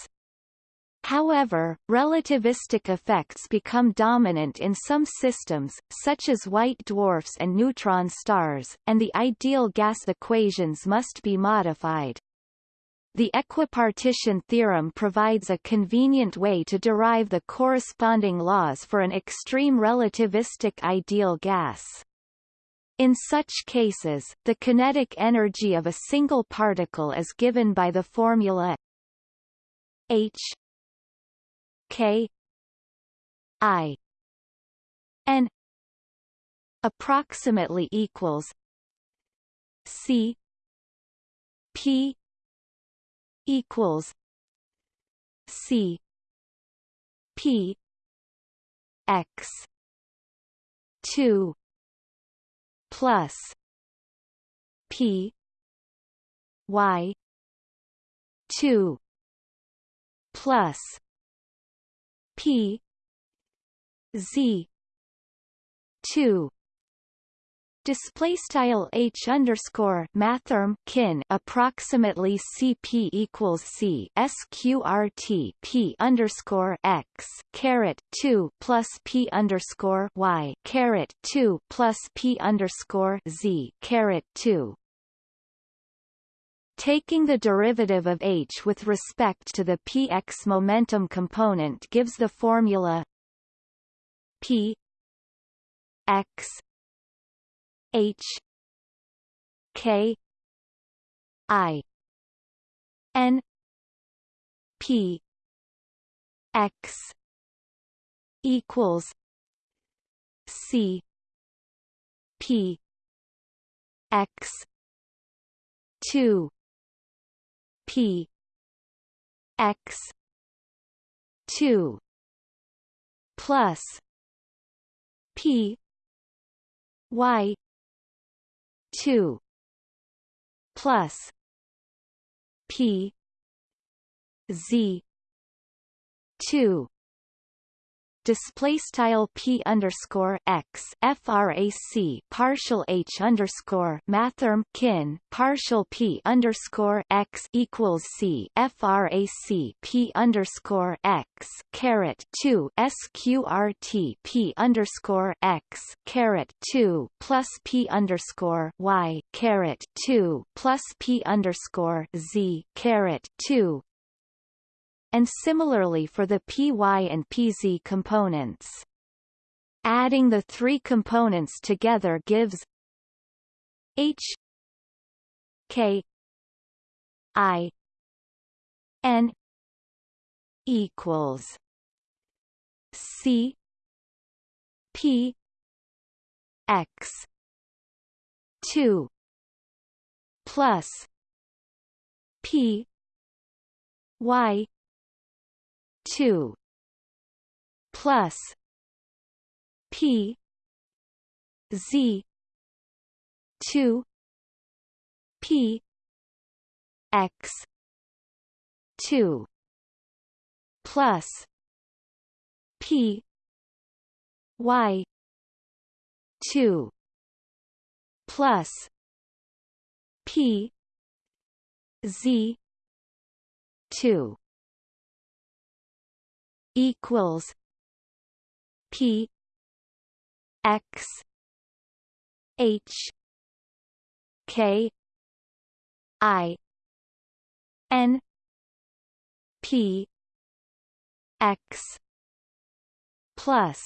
However, relativistic effects become dominant in some systems, such as white dwarfs and neutron stars, and the ideal gas equations must be modified. The equipartition theorem provides a convenient way to derive the corresponding laws for an extreme relativistic ideal gas. In such cases, the kinetic energy of a single particle is given by the formula H K I N approximately equals C P equals C P X two plus P Y two plus P Z two display style h underscore mathrm kin approximately cp equals c sqrt p underscore x caret 2 plus p underscore y caret 2 plus p underscore z caret 2 Taking the derivative of h with respect to the px momentum component gives the formula p x H K I N P X equals C P X two P X two plus P Y two. Plus P Z two display style p underscore x frac partial h underscore mathrm kin partial p underscore x equals c frac p underscore x caret two sqrt p underscore x caret two plus p underscore y caret two plus p underscore z caret two and similarly for the py and pz components. Adding the three components together gives h k i n equals c p x 2 plus p y two plus P Z two P X two plus P Y two plus P Z two equals P X H K I N P X plus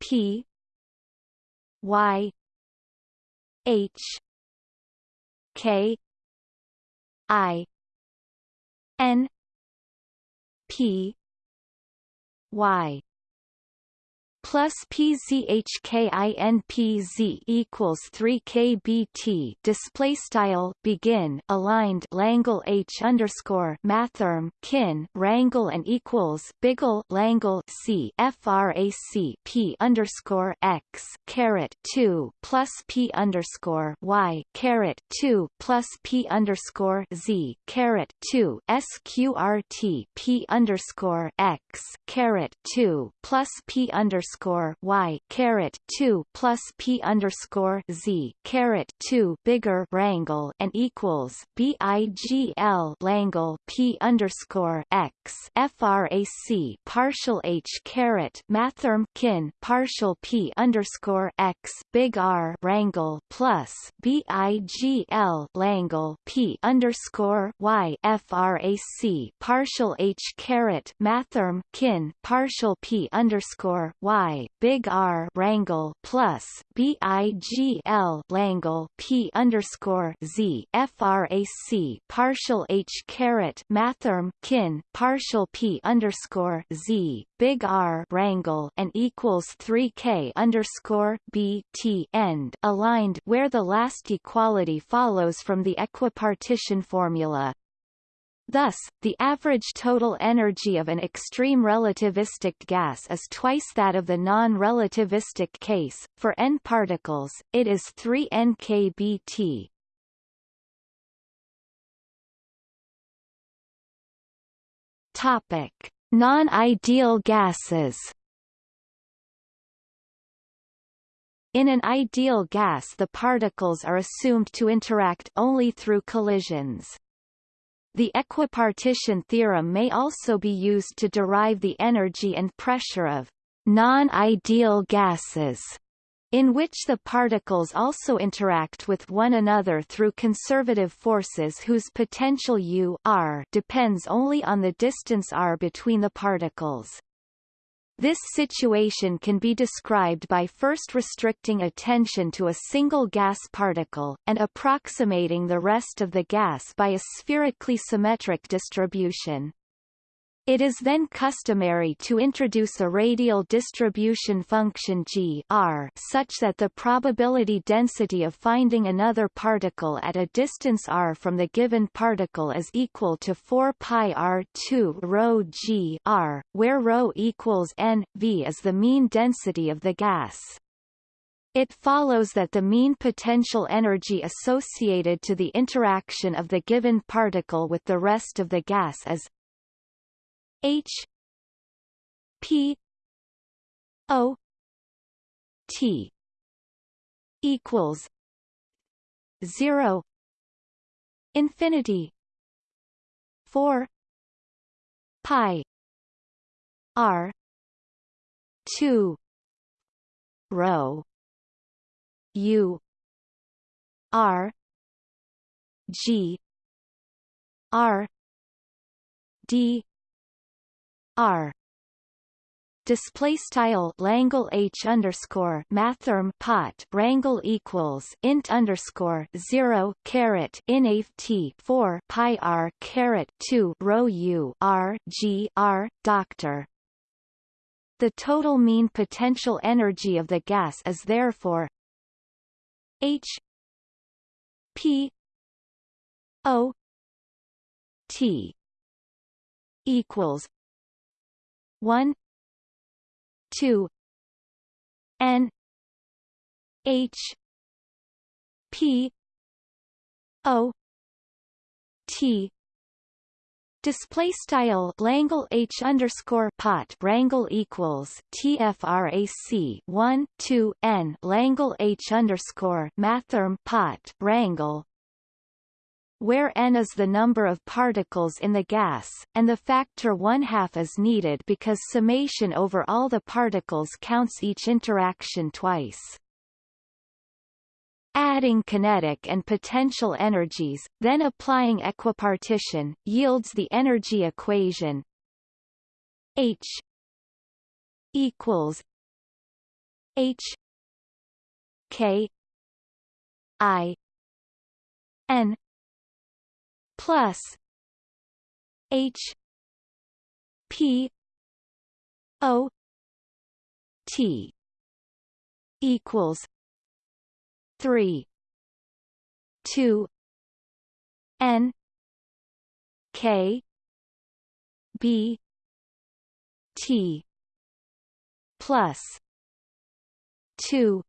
P Y H K I N P y plus PZHKINPZ equals 3 kbt display style begin aligned Langle H underscore mathrm kin rangle and equals Biggle Langle C frac P underscore X caret 2 plus P underscore Y caret 2 plus P underscore Z caret 2 SQRT P underscore X caret 2 plus P underscore underscore y caret two plus p underscore z caret two bigger rangle and equals bigl langle p underscore x frac partial h caret mathrm kin partial p underscore x big R rangle plus bigl langle p underscore y frac partial h caret mathrm kin partial p underscore y I big R rangle plus BIGL Langle P underscore Z FRAC partial H caret mathrm kin partial P underscore Z big R rangle and equals 3K underscore B T end aligned where the last equality follows from the equipartition formula. Thus, the average total energy of an extreme relativistic gas is twice that of the non-relativistic case. For n particles, it is 3 nkBt. Topic: Non-ideal gases. In an ideal gas the particles are assumed to interact only through collisions. The equipartition theorem may also be used to derive the energy and pressure of non-ideal gases, in which the particles also interact with one another through conservative forces whose potential U r depends only on the distance r between the particles. This situation can be described by first restricting attention to a single gas particle, and approximating the rest of the gas by a spherically symmetric distribution. It is then customary to introduce a radial distribution function g r such that the probability density of finding another particle at a distance r from the given particle is equal to 4 pi r2 rho g r, where rho equals n, v is the mean density of the gas. It follows that the mean potential energy associated to the interaction of the given particle with the rest of the gas is H P O T equals zero infinity four pi R two rho U R G R D R. Display style Langle H underscore mathrm pot rangle equals int underscore zero caret in T four pi R caret two rho U R G R doctor. The total mean potential energy of the gas is therefore H P O T equals one two N H P O T. Display style Langle H underscore pot Rangle equals TFRAC one two N. Langle H underscore mathrm pot Rangle where n is the number of particles in the gas, and the factor one-half is needed because summation over all the particles counts each interaction twice. Adding kinetic and potential energies, then applying equipartition, yields the energy equation H equals H K I N plus H P O T equals three two N K B T plus two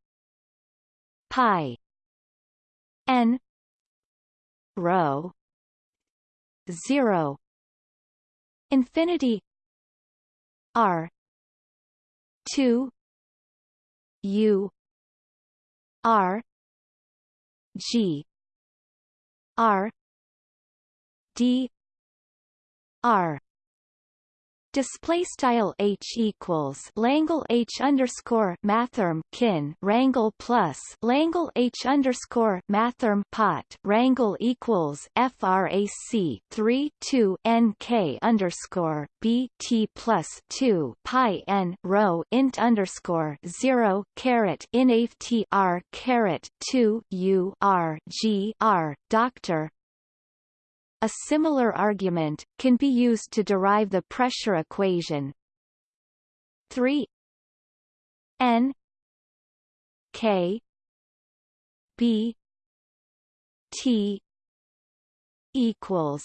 pi N rho 0 infinity r 2 u r g r d r display style h equals Langle h underscore mathrm kin rangle plus Langle h underscore mathrm pot rangle equals frac 3 2 nk underscore b t plus 2 pi n rho int underscore 0 caret in t r caret 2 u r g r doctor a similar argument, can be used to derive the pressure equation. 3 n k b t equals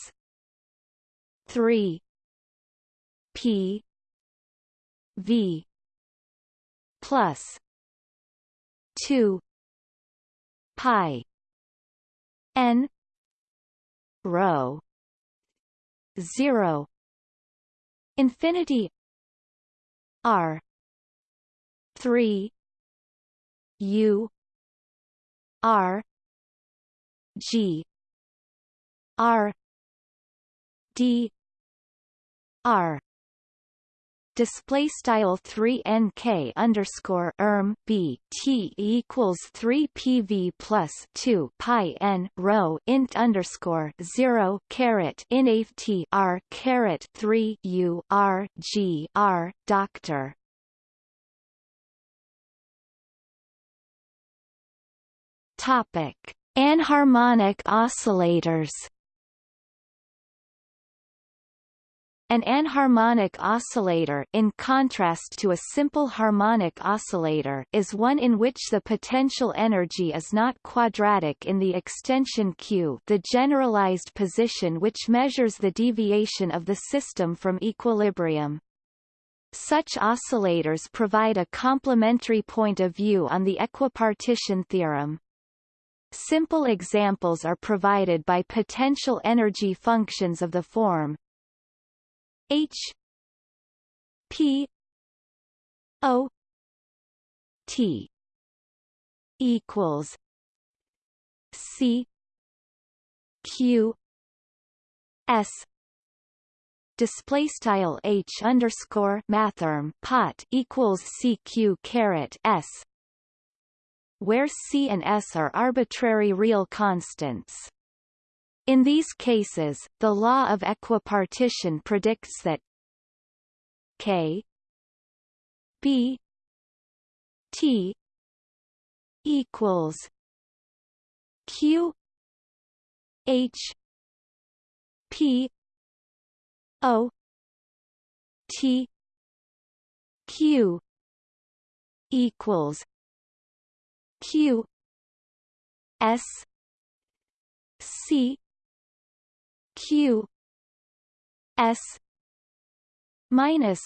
3 p v plus 2 pi n rho 0 infinity. R. 3 u. R. G. R. D. R display style 3 nk underscore erm b t equals 3 pv plus 2 pi n rho int underscore 0 caret in t r caret 3 u r g r doctor. Topic. Anharmonic oscillators An anharmonic oscillator in contrast to a simple harmonic oscillator is one in which the potential energy is not quadratic in the extension Q the generalized position which measures the deviation of the system from equilibrium. Such oscillators provide a complementary point of view on the equipartition theorem. Simple examples are provided by potential energy functions of the form H P O T equals C Q S display style H underscore mathrm pot equals CQ caret S where C and S are arbitrary real constants. In these cases, the law of equipartition predicts that K B T equals Q H P O T Q equals Q S C q. S. minus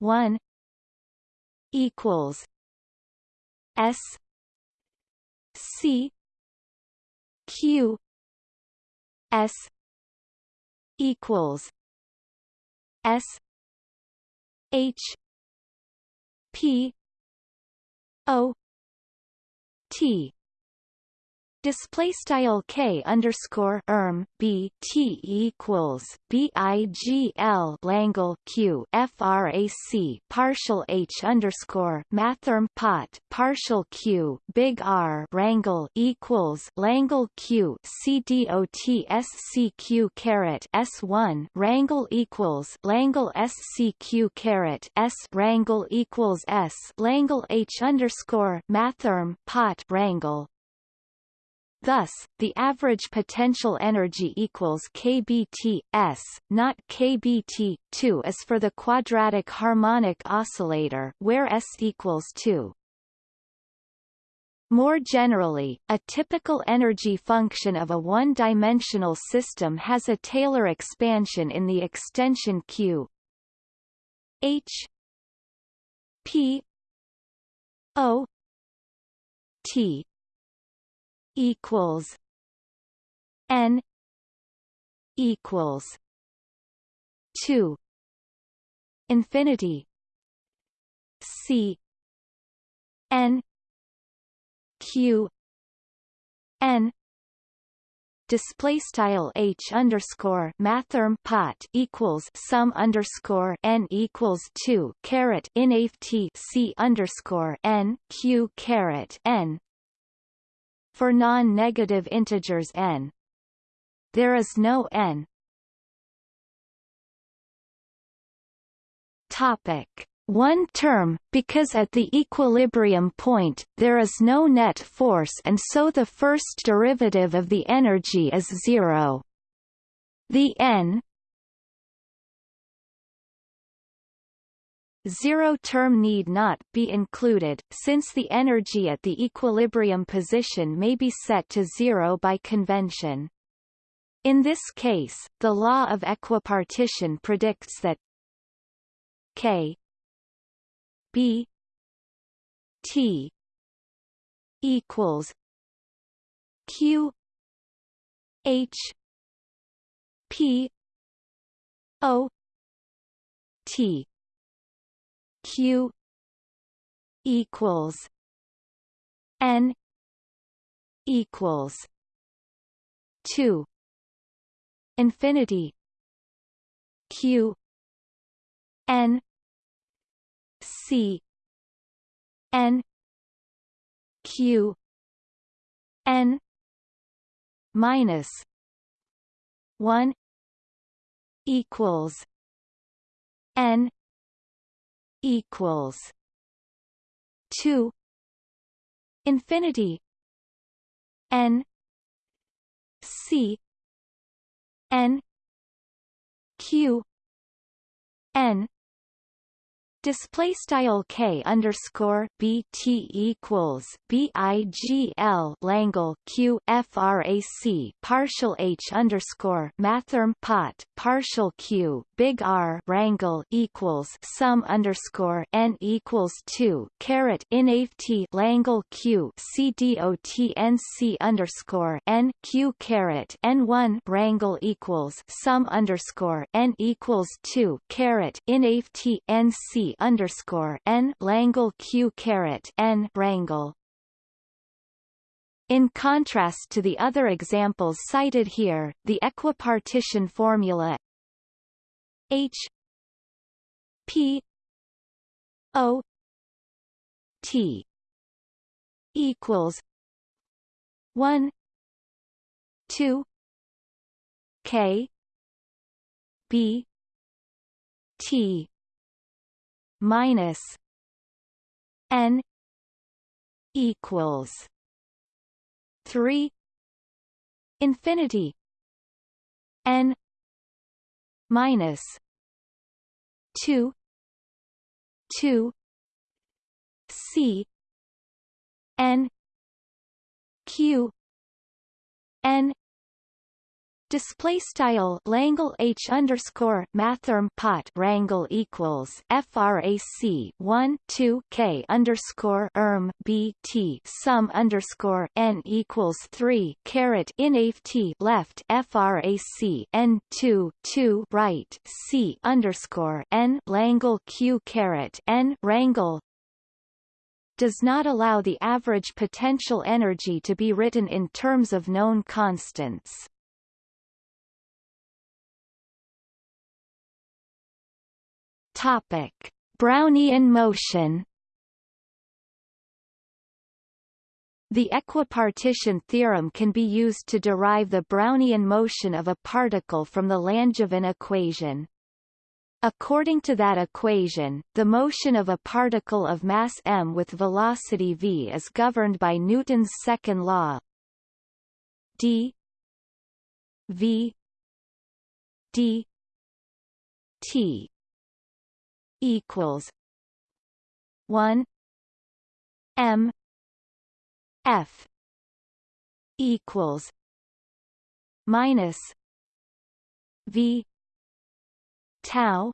1 equals s. C. Q. S. equals s. H. P. O. T Display style k underscore erm b t equals b i g l Langle q frac partial h underscore mathrm pot partial q big R Rangle equals Langle q c d o t s c q caret s one Rangle equals Langle s c q caret s Rangle equals s Langle h underscore mathrm pot Rangle Thus, the average potential energy equals kBT s, not kBT 2 as for the quadratic harmonic oscillator, where s equals 2. More generally, a typical energy function of a one-dimensional system has a Taylor expansion in the extension Q. H. P. O. T equals N equals two infinity C N Q N display style h underscore mathrm pot equals sum underscore n equals two caret inaf t c underscore n q caret n for non-negative integers n. There is no n. Topic one term, because at the equilibrium point, there is no net force and so the first derivative of the energy is zero. The n Zero term need not be included, since the energy at the equilibrium position may be set to zero by convention. In this case, the law of equipartition predicts that k b t equals q h p o t q equals n equals 2 infinity q n c n q n minus 1 equals n equals two infinity n c n q n Display style k underscore b t equals b i g l Langle q frac partial h underscore mathrm pot partial q big R rangle equals sum underscore n equals two caret inave t Langle q c dot underscore n q caret n one rangle equals sum underscore n equals two caret inave t n c underscore n Langle Q caret n Rangle. In contrast to the other examples cited here, the equipartition formula H P O T equals one two K B T minus n equals 3 infinity n minus 2 2 c n q n Display style Langle H underscore mathrm pot rangle equals frac 1 2 K underscore erm B T sum underscore N equals 3 caret inave T left frac N 2 2 right C underscore N Langle Q caret N rangle does not allow the average potential energy to be written in terms of known constants. Topic: Brownian motion. The equipartition theorem can be used to derive the Brownian motion of a particle from the Langevin equation. According to that equation, the motion of a particle of mass m with velocity v is governed by Newton's second law d v d t equals one M F equals minus V tau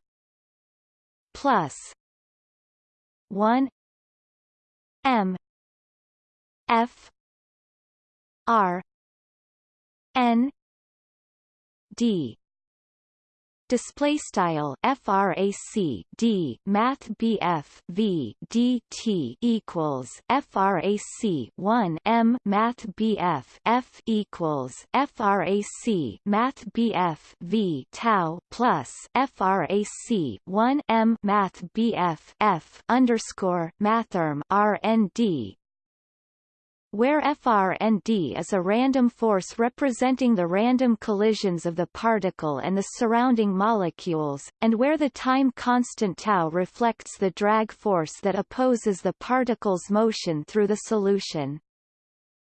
plus one M F R N D display style frac d math bf v dt equals frac 1 m math bf f equals frac math bf v tau plus frac 1 m math bf f underscore mathrm rnd where Fr and d is a random force representing the random collisions of the particle and the surrounding molecules, and where the time constant tau reflects the drag force that opposes the particle's motion through the solution.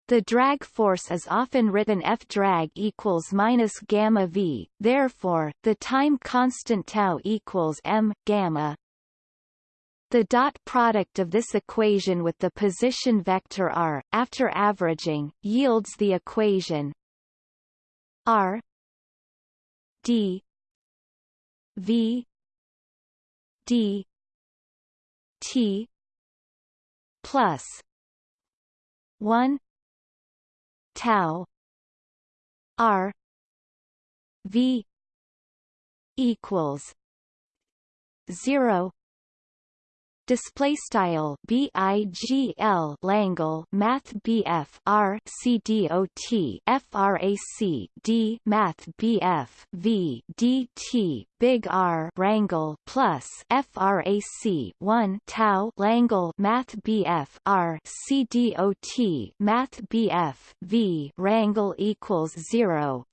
The drag force is often written F drag equals minus gamma v, therefore, the time constant tau equals m gamma the dot product of this equation with the position vector r, after averaging, yields the equation r d v d t plus 1 tau r v equals 0 display style BIGL Langle Math BF R C D O T FRAC D Math BF V D T Big R Rangle plus FRAC 1 Tau Langle Math BF R C D O T Math BF V Rangle equals 0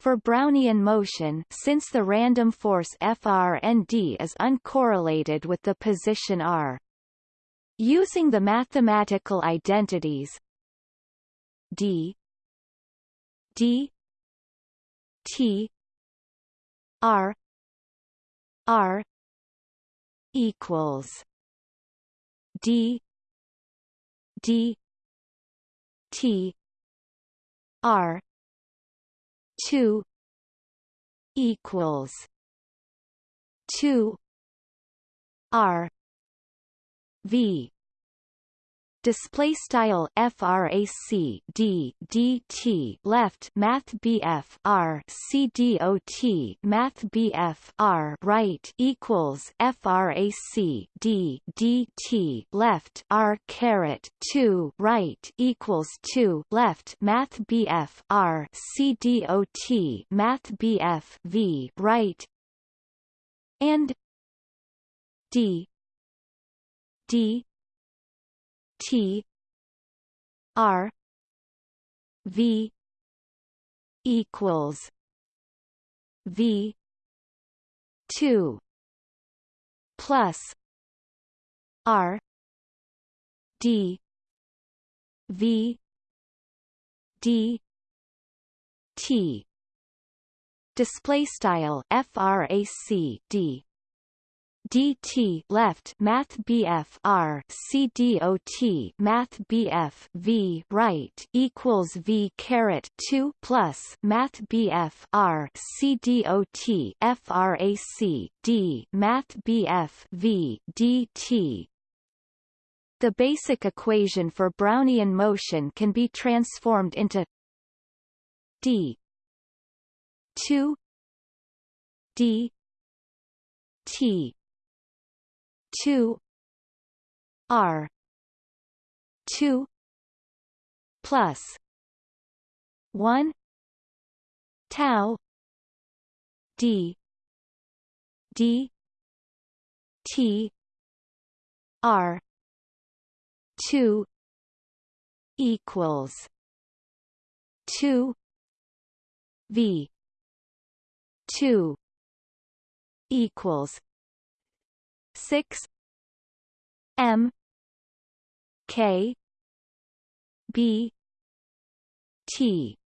for Brownian motion since the random force Fr and d is uncorrelated with the position r. Using the mathematical identities d d t R R equals D D T R two equals two R V display style frac d dt left math bf r c math bf r right equals frac d dt left r caret 2 right equals 2 left math bf r c math bf v right and d d T R V equals V two plus R D V D T. Display style frac d dt left math bf r c math bf v right equals v caret 2 plus math bf r c frac d math bf v dt the basic equation for Brownian motion can be transformed into d 2 d t two R two plus one tau D D T R two equals two V two equals six M K B T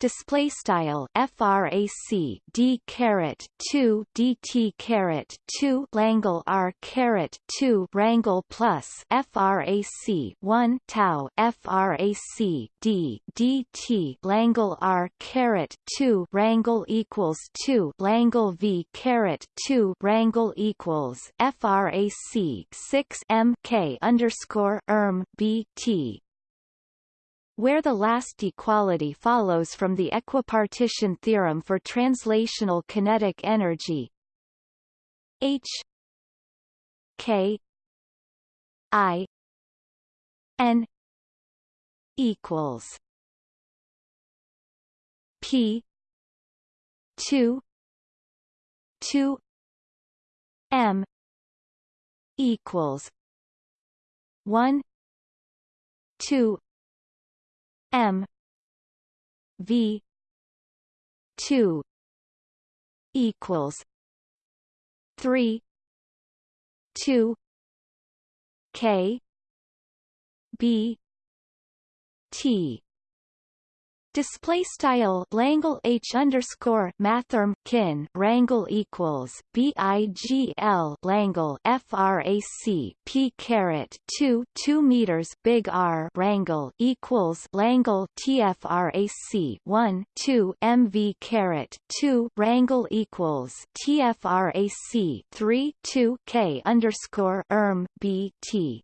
display style frac d caret 2 dt caret 2 langle r caret 2 rangle plus frac 1 tau frac d dt langle r caret 2 rangle equals 2 langle v caret 2 rangle equals frac 6 m k underscore erm b t where the last equality follows from the equipartition theorem for translational kinetic energy. H K I N equals P two two M equals one two M. V. two equals three two K B T Display style Langle H underscore mathrm kin Rangle equals B I G L Langle FRAC P caret two two meters big R Rangle equals Langle TFRAC one two MV caret two Rangle equals TFRAC three two K underscore erm B T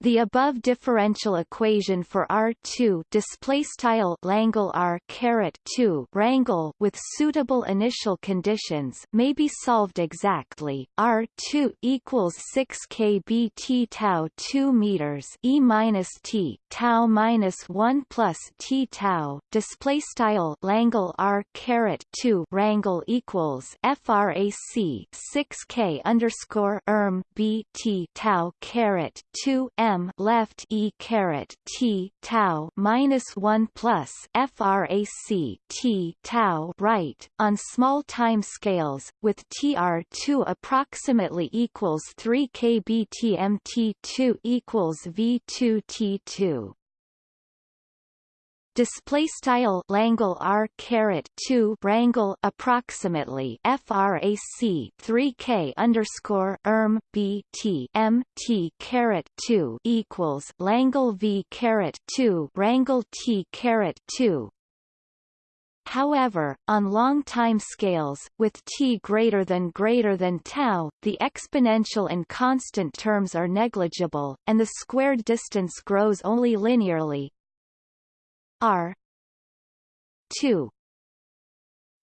the above differential equation for R2 display style Langle R caret 2 rangle with suitable initial conditions may be solved exactly. R2 equals 6 kb t tau 2 meters e minus t tau minus 1 plus t tau display style Langle R caret 2 rangle equals frac 6 k underscore erm b t tau caret 2 m left e caret t tau minus 1 plus frac t tau right on small time scales with tr2 approximately equals 3 kbtmt2 equals v2 t2 display style Langle R caret 2 rangle approximately frac 3k underscore erm b t m t caret 2 equals Langle V caret 2 rangle T caret 2 However, on long time scales, with t greater than greater than tau, the exponential and constant terms are negligible, and the squared distance grows only linearly. R 2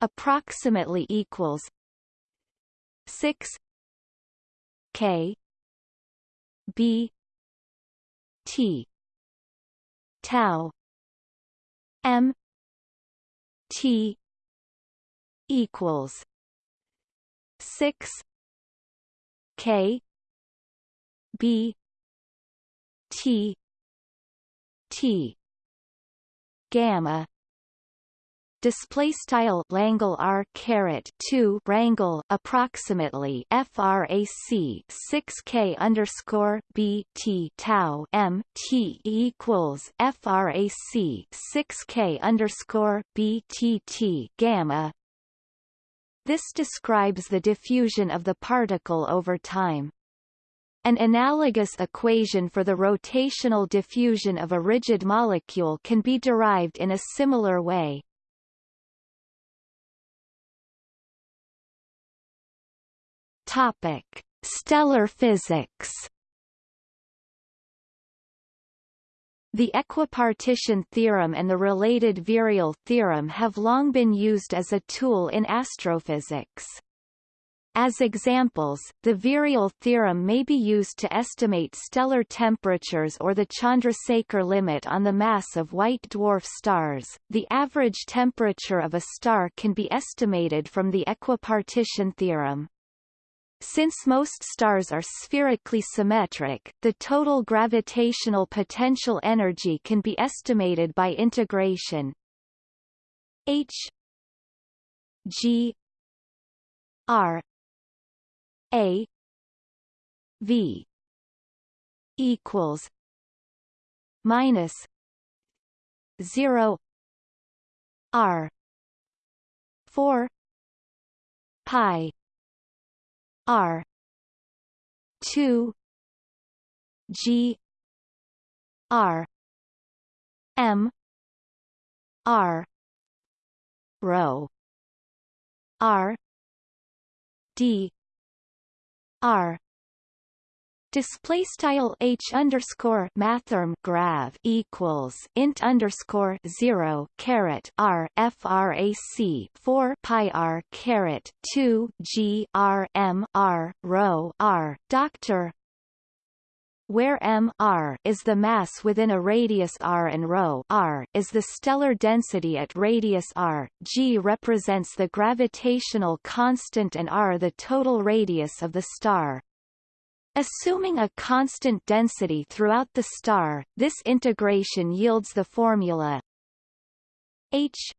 approximately equals 6 k b t tau m T equals six K B T T gamma display style Langle R caret 2 rangle approximately frac 6 K underscore B T tau M T equals frac 6 K underscore B T T gamma this describes the diffusion of the particle over time. An analogous equation for the rotational diffusion of a rigid molecule can be derived in a similar way. Topic: Stellar physics. The equipartition theorem and the related virial theorem have long been used as a tool in astrophysics. As examples, the virial theorem may be used to estimate stellar temperatures or the Chandrasekhar limit on the mass of white dwarf stars. The average temperature of a star can be estimated from the equipartition theorem. Since most stars are spherically symmetric, the total gravitational potential energy can be estimated by integration h g r a v equals minus 0 r 4 pi R two G R M R rho R D R. Display style h underscore mathrm grav equals int underscore zero caret r frac four pi r caret two g r m r rho r doctor where m r is the mass within a radius r and rho r is the stellar density at radius r, g represents the gravitational constant and r the total radius of the star. Assuming a constant density throughout the star, this integration yields the formula H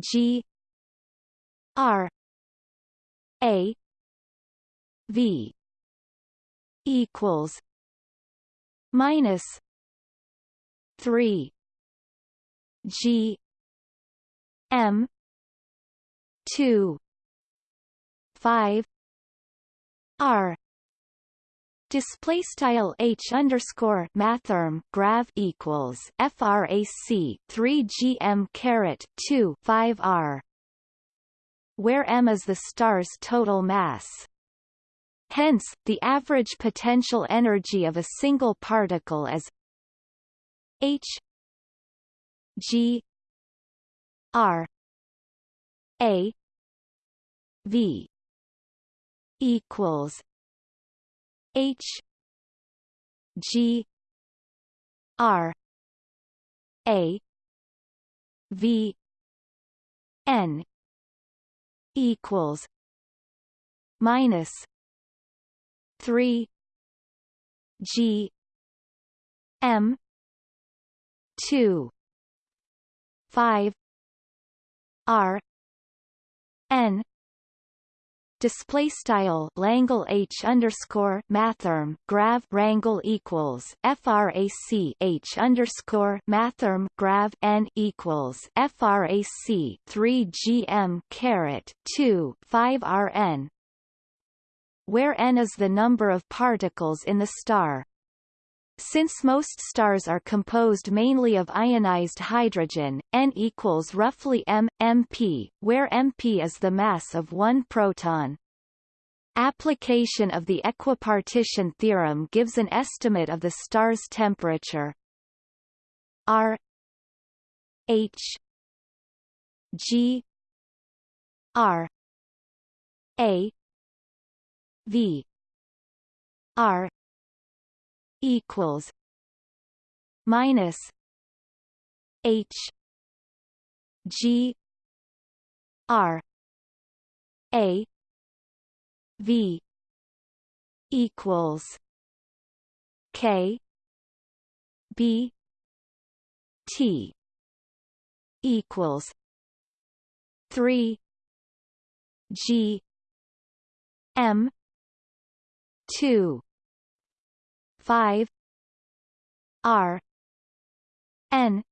G R A V equals minus three G M two five R Display style h underscore mathrm grav equals frac 3 gm caret 2 5 r, where m is the star's total mass. Hence, the average potential energy of a single particle is h g r a v equals H G R A V N equals minus three G M two five R N. Display style Langle H underscore mathrm grav rangle equals frac H underscore mathrm grav n equals frac 3 gm caret 2 5 rn where n is the number of particles in the star since most stars are composed mainly of ionized hydrogen, N equals roughly m, mp, where mp is the mass of one proton. Application of the equipartition theorem gives an estimate of the star's temperature R H G R A V. R. equals minus H. G. R. A. V. equals K. B. T. equals three G M two 5 r n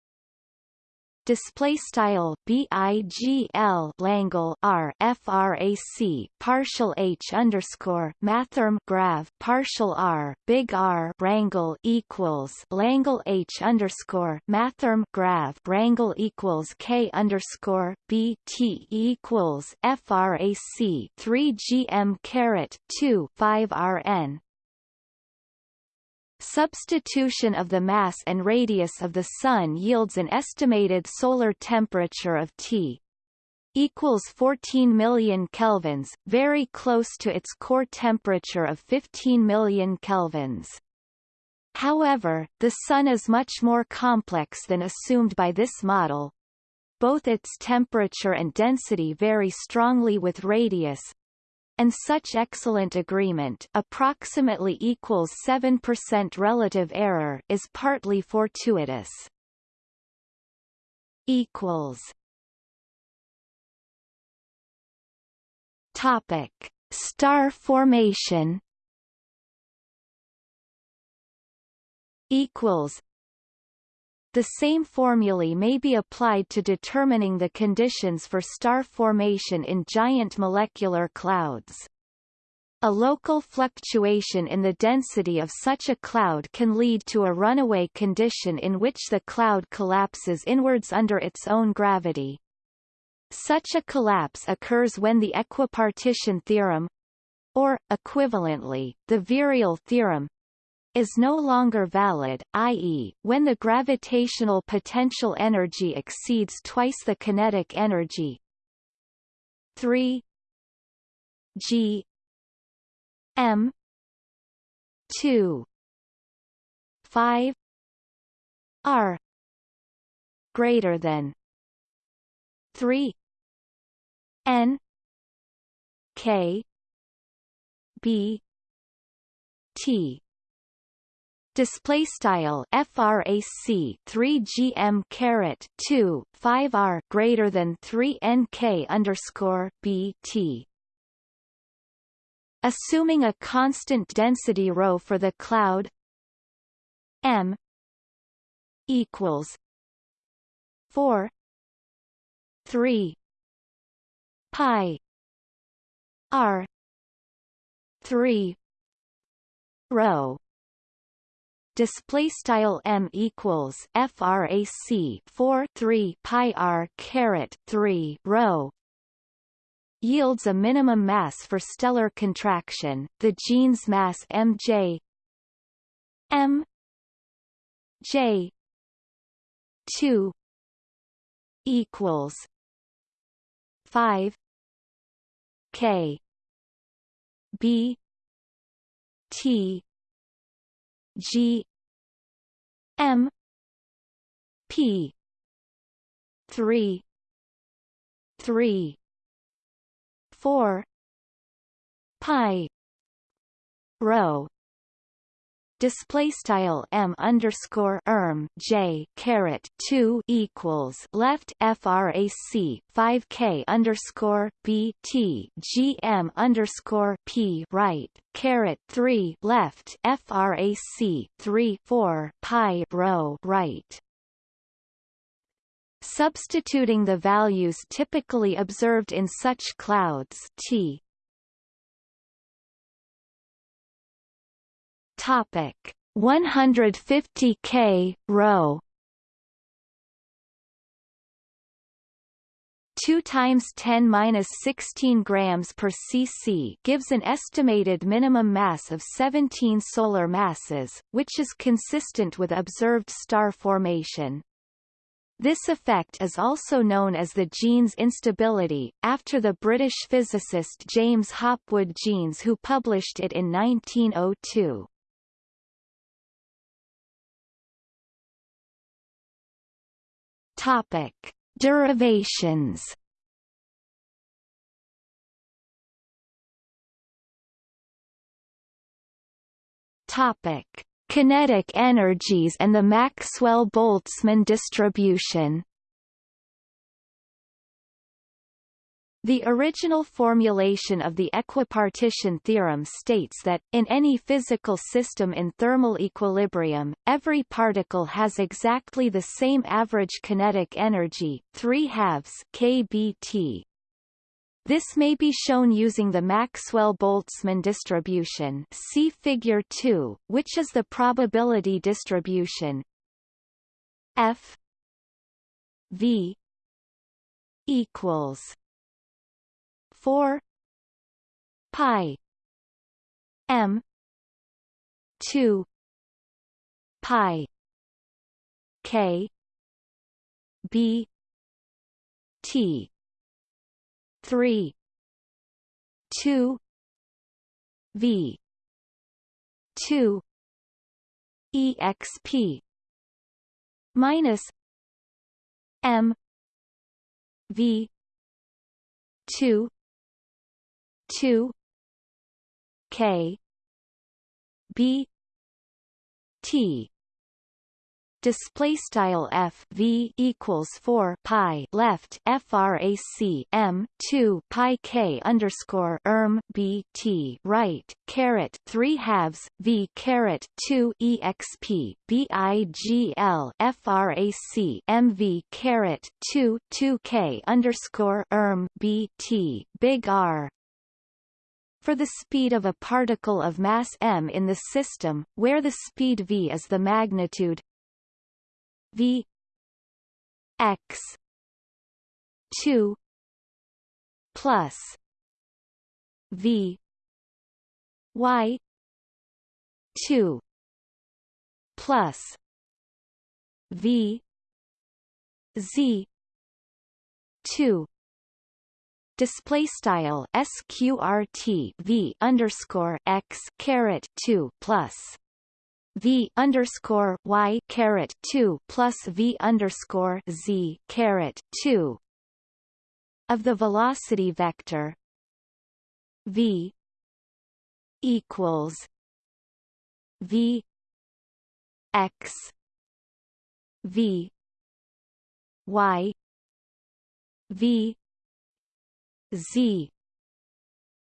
display style BIGL Langle R frac partial H underscore mathrm grav partial R big R rangle equals Langle H underscore mathrm grav rangle equals K underscore B T equals frac 3 GM caret 2 5 RN Substitution of the mass and radius of the Sun yields an estimated solar temperature of T equals 14 million kelvins, very close to its core temperature of 15 million kelvins. However, the Sun is much more complex than assumed by this model. Both its temperature and density vary strongly with radius, and such excellent agreement approximately equals 7% relative error is partly fortuitous. equals Topic: Star formation. Equals. The same formulae may be applied to determining the conditions for star formation in giant molecular clouds. A local fluctuation in the density of such a cloud can lead to a runaway condition in which the cloud collapses inwards under its own gravity. Such a collapse occurs when the equipartition theorem or, equivalently, the virial theorem is no longer valid, i.e., when the gravitational potential energy exceeds twice the kinetic energy 3 g m 2 5 r greater than 3 n k b t display style frac 3 gm caret 2 5 r greater than 3 nk underscore bt assuming a constant density rho for the cloud m equals 4 3 pi r 3 rho display style m equals frac 4 3 pi r caret 3 rho yields a minimum mass for stellar contraction the Jeans mass mj m j 2 equals 5 k b t G M P three three four pi rho display style m underscore erm j caret two equals left frac five k underscore b t g m underscore p right caret three left frac three four pi rho right. Substituting the values typically observed in such clouds t Topic 150 K rho 2 times 10 minus 16 grams per cc gives an estimated minimum mass of 17 solar masses, which is consistent with observed star formation. This effect is also known as the Jeans instability, after the British physicist James Hopwood Jeans who published it in 1902. Topic: Derivations. Topic: Kinetic energies and the Maxwell-Boltzmann distribution. The original formulation of the equipartition theorem states that, in any physical system in thermal equilibrium, every particle has exactly the same average kinetic energy 3 halves kBT. This may be shown using the Maxwell-Boltzmann distribution see Figure 2, which is the probability distribution F V equals 4 pi. M. 2 pi. K. B. T. 3 2 v. 2 exp minus m. V. 2 2 k b t. Display style f v equals 4 pi left frac m 2 pi k underscore erm b t right caret 3 halves v caret 2 exp bigl frac mv caret 2 2 k underscore erm b t big R for the speed of a particle of mass m in the system, where the speed v is the magnitude v x 2 plus v y 2 plus v z 2 display style sqrt v underscore x caret 2 plus v underscore y caret 2 plus v underscore z caret 2 of the velocity vector v equals v x v y v z.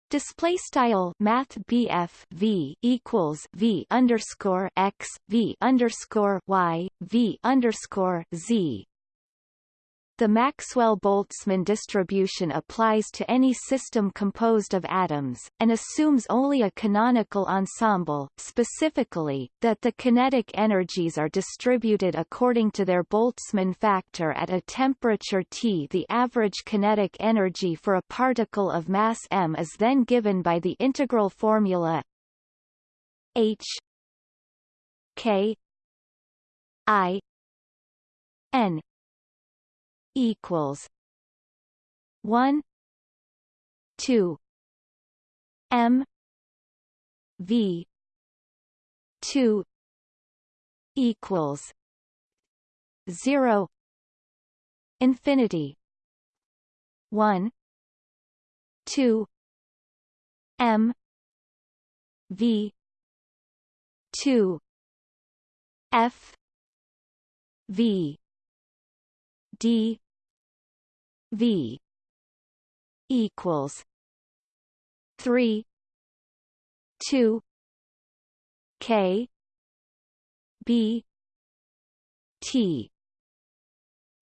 Display style math BF V equals V underscore X V underscore Y V underscore Z the Maxwell-Boltzmann distribution applies to any system composed of atoms, and assumes only a canonical ensemble, specifically, that the kinetic energies are distributed according to their Boltzmann factor at a temperature T. The average kinetic energy for a particle of mass m is then given by the integral formula h k i n equals one two M V two equals zero infinity one two M V 2 F V D V equals three two K B T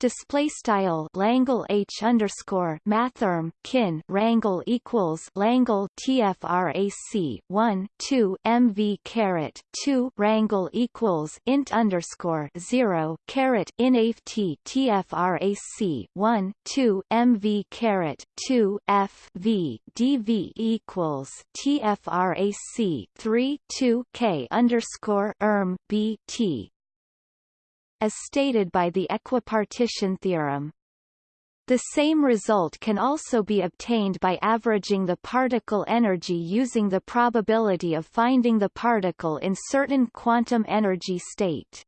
display style Langle H underscore mathrm kin rangle equals Langle TFRAC 1 2 MV caret 2 rangle equals int underscore 0 caret INAFT TFRAC 1 2 MV caret 2 F V DV equals TFRAC 3 2 K underscore erm B T as stated by the equipartition theorem. The same result can also be obtained by averaging the particle energy using the probability of finding the particle in certain quantum energy state.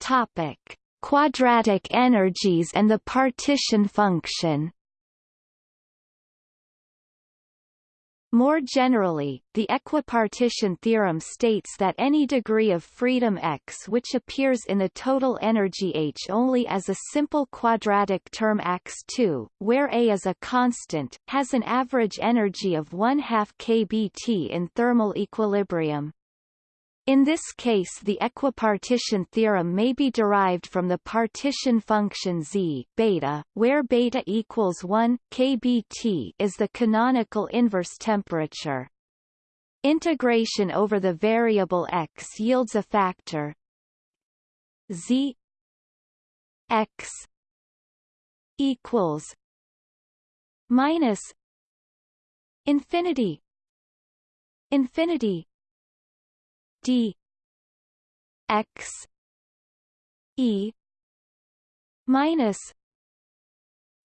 Topic: Quadratic energies and the partition function. More generally, the equipartition theorem states that any degree of freedom x which appears in the total energy H only as a simple quadratic term x2, where A is a constant, has an average energy of 1 half kBt in thermal equilibrium. In this case the equipartition theorem may be derived from the partition function z beta, where beta equals 1 kBt is the canonical inverse temperature. Integration over the variable x yields a factor z x equals minus infinity infinity d x e minus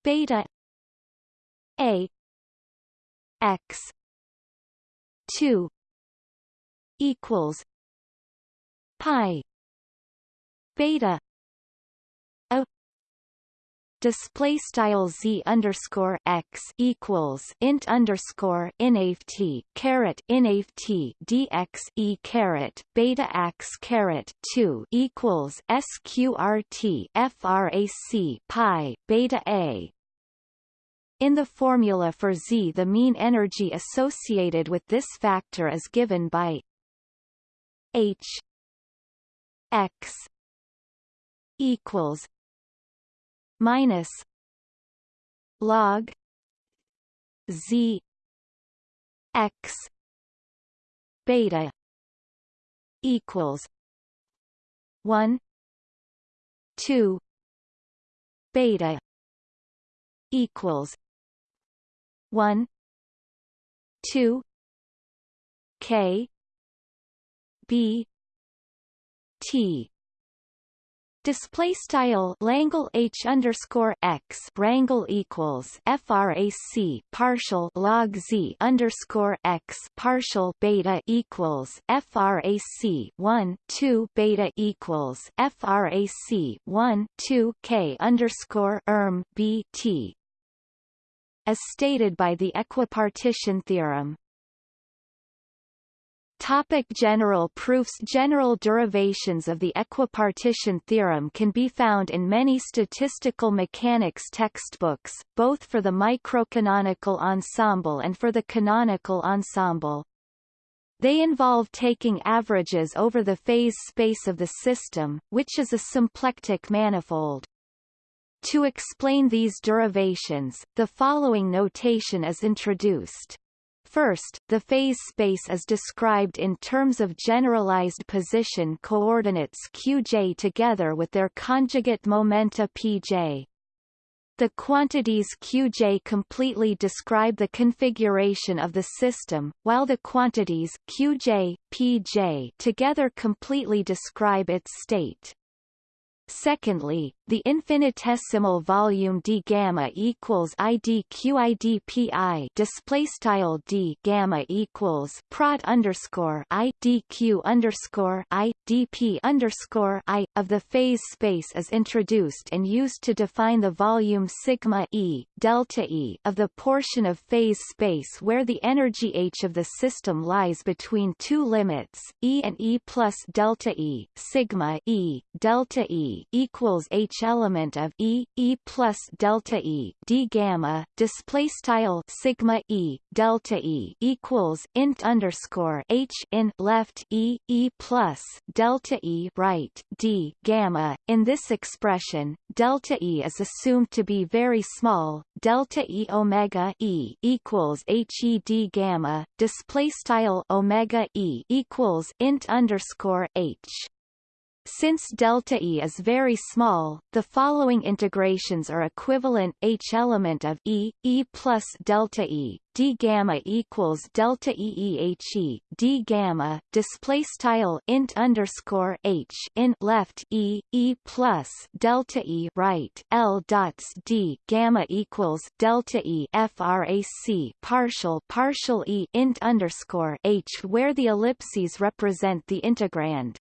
beta a x 2 equals pi beta display style z underscore x equals int underscore inaft caret inaft dx e caret beta x caret two equals sqrt frac pi beta a. In the formula for z, the mean energy associated with this factor is given by h x equals minus log z x beta equals 1 2 beta equals 1 2 k b t Display style Langle H underscore x rangle equals frac partial log z underscore x partial beta equals frac 1 2 beta equals frac 1 2 k underscore erm b t as stated by the equipartition theorem. Topic general proofs General derivations of the equipartition theorem can be found in many statistical mechanics textbooks, both for the microcanonical ensemble and for the canonical ensemble. They involve taking averages over the phase space of the system, which is a symplectic manifold. To explain these derivations, the following notation is introduced. First, the phase space is described in terms of generalized position coordinates qj together with their conjugate momenta pj. The quantities qj completely describe the configuration of the system, while the quantities qj, pj together completely describe its state. Secondly, the infinitesimal volume d gamma equals i d q i d p i display style d gamma equals prod underscore i d q underscore i d p underscore i of the phase space is introduced and used to define the volume sigma e delta e of the portion of phase space where the energy h of the system lies between two limits e and e plus delta e sigma e delta e equals h element of e e plus delta e d gamma display style sigma e delta e equals int underscore h in left e e plus delta e right d gamma. In this expression, delta e is assumed to be very small. Delta e omega e equals h e d gamma. Display style omega e equals int underscore h. Since delta E is very small, the following integrations are equivalent H element of E, E plus delta E, D gamma equals delta E E H E, D gamma, display style int underscore H in left E, E plus delta E right L dots D gamma equals delta E frac partial partial E int underscore H where the ellipses represent the integrand.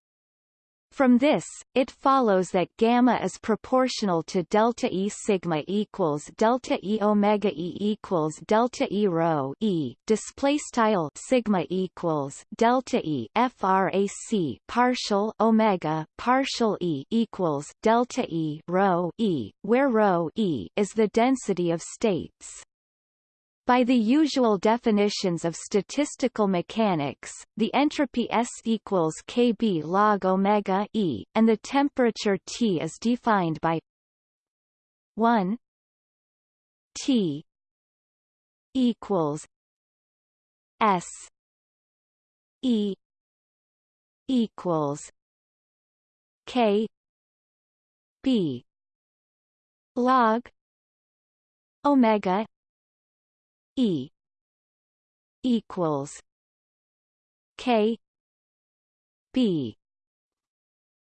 From this, it follows that gamma is proportional to delta E sigma equals delta E omega E equals delta E rho E display style sigma equals delta E frac partial omega partial E equals delta E rho E where rho E is the density of states. By the usual definitions of statistical mechanics, the entropy S equals kb log omega e, and the temperature T is defined by 1 T equals S E equals K B log omega E equals K B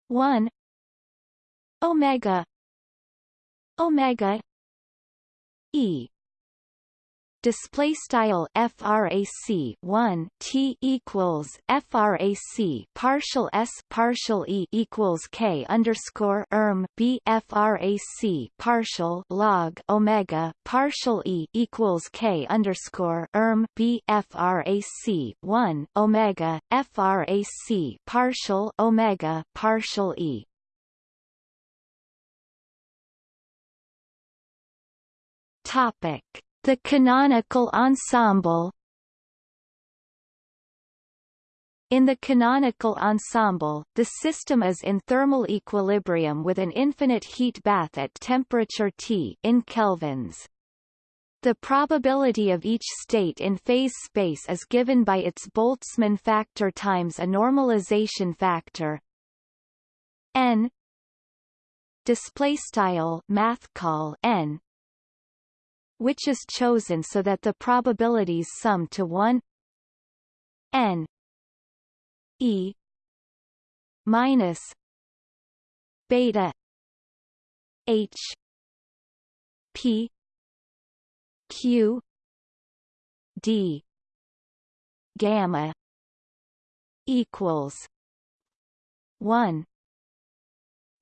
one Omega Omega E display style frac 1 t equals frac partial s partial e equals k underscore erm b frac partial log omega partial e equals k underscore erm b frac 1 omega frac partial omega partial e. Topic the canonical ensemble In the canonical ensemble, the system is in thermal equilibrium with an infinite heat bath at temperature T in kelvins. The probability of each state in phase space is given by its Boltzmann factor times a normalization factor n display style math call n which is chosen so that the probabilities sum to 1 n e minus beta h p q d gamma equals 1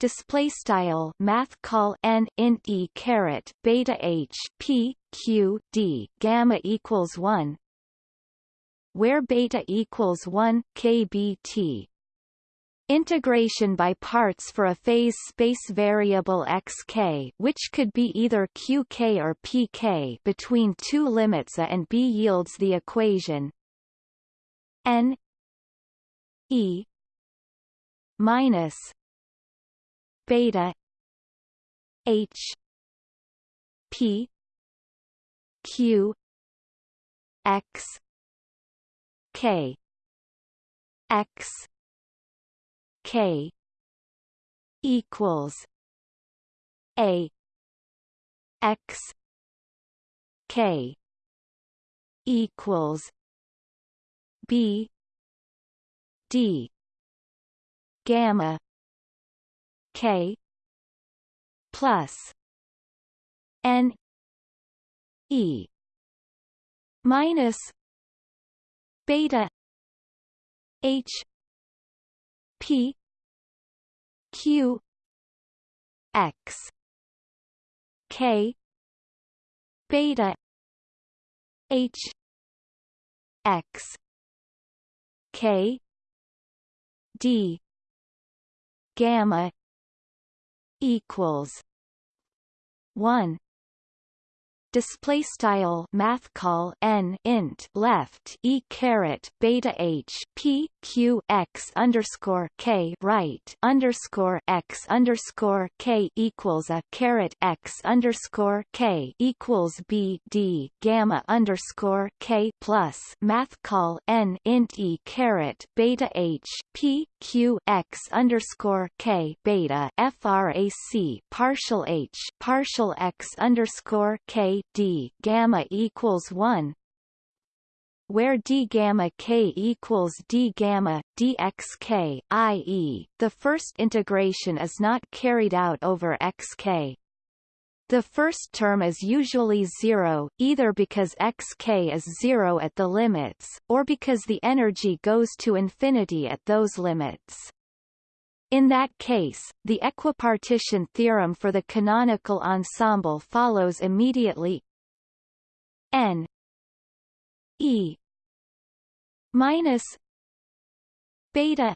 display style math call n e caret beta h p q d gamma equals 1 where beta equals 1 kbt Integration by parts for a phase space variable xk which could be either qk or pk between two limits a and b yields the equation n e minus beta H P Q X K X K equals A X K equals B D gamma K plus N E minus beta H P Q X K beta H X K D gamma equals one. Display style math call n int left e caret beta h p q x underscore k right underscore x underscore k equals a caret x underscore k equals b d gamma underscore k plus math call n int e caret beta h p q x underscore k beta frac partial h partial x underscore k d gamma equals 1 where d gamma k equals d gamma dxk i.e., the first integration is not carried out over xk. The first term is usually zero, either because xk is zero at the limits, or because the energy goes to infinity at those limits. In that case, the equipartition theorem for the canonical ensemble follows immediately n e minus beta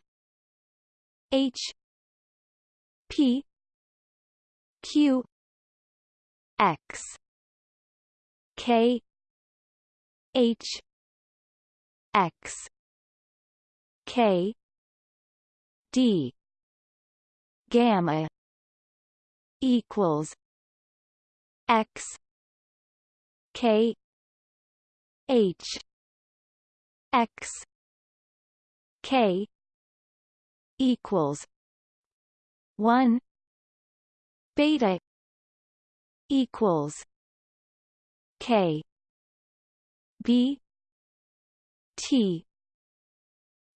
h p q x k h x k d gamma equals x k h x k equals 1 beta equals k b t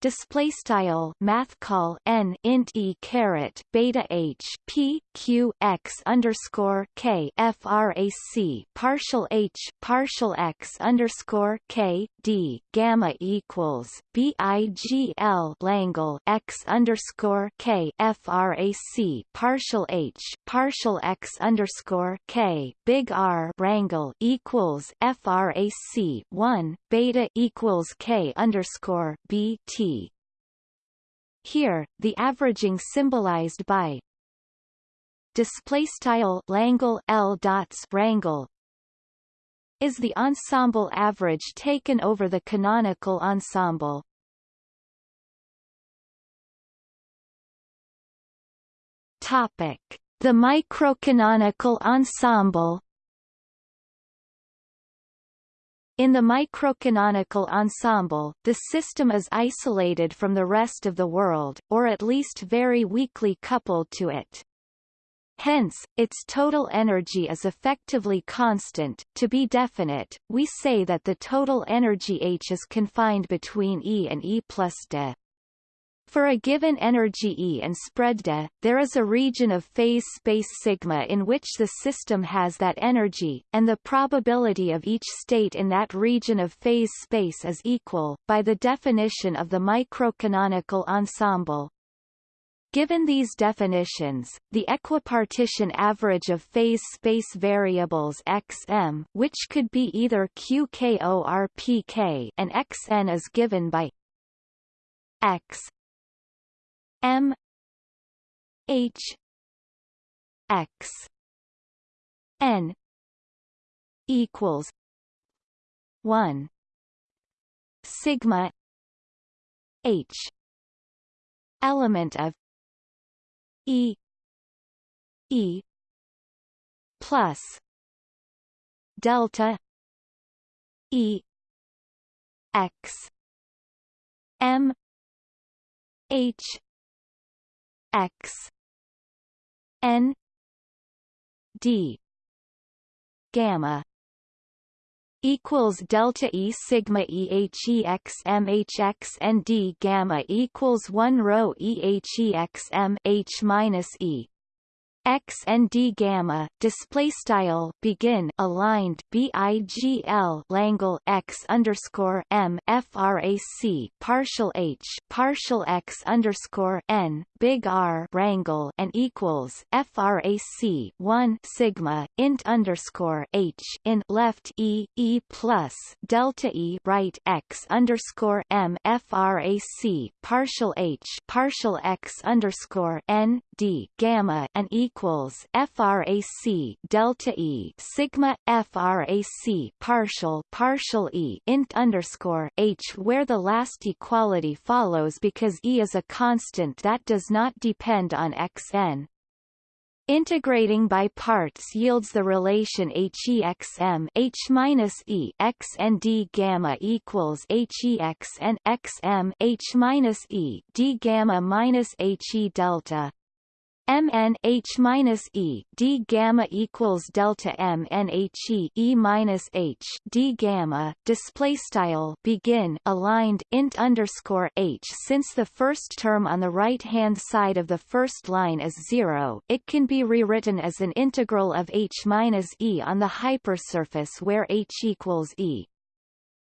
display style math call n int e caret beta h p q x underscore k frac partial h partial x underscore k d gamma equals b i g l langle x underscore k frac partial h partial x underscore k big R rangle equals frac one beta equals k underscore b t. Here, the averaging symbolized by display style Langle L dots rangle is the ensemble average taken over the canonical ensemble. Topic: The microcanonical ensemble. In the microcanonical ensemble, the system is isolated from the rest of the world, or at least very weakly coupled to it. Hence, its total energy is effectively constant. To be definite, we say that the total energy H is confined between E and E plus d. For a given energy E and spread d, there is a region of phase space sigma in which the system has that energy, and the probability of each state in that region of phase space is equal, by the definition of the microcanonical ensemble. Given these definitions, the equipartition average of phase space variables xm which could be either qk or pk and xn is given by x M H X N equals one Sigma H element of E. E. Plus. Delta. E. X. M. H. X. N. D. Gamma equals delta E sigma E H E X M H X and D gamma equals 1 rho E H E X M H minus E x and d gamma display style begin aligned bigl langle x underscore m frac partial h partial x underscore n big R rangle and equals frac 1 sigma int underscore h in left e e plus delta e right x underscore m frac partial h partial x underscore n d gamma and equals frac delta e sigma frac partial partial e int underscore h where the last equality follows because e is a constant that does not depend on xn. Integrating by parts yields the relation H minus E X and D gamma equals HEX and XM H minus E D gamma minus HE delta Mn H minus E D gamma equals delta M N H E E minus H D gamma. Display style begin aligned int underscore H. Since the first term on the right hand side of the first line is zero it can be rewritten as an integral of H minus E on the hypersurface where H equals E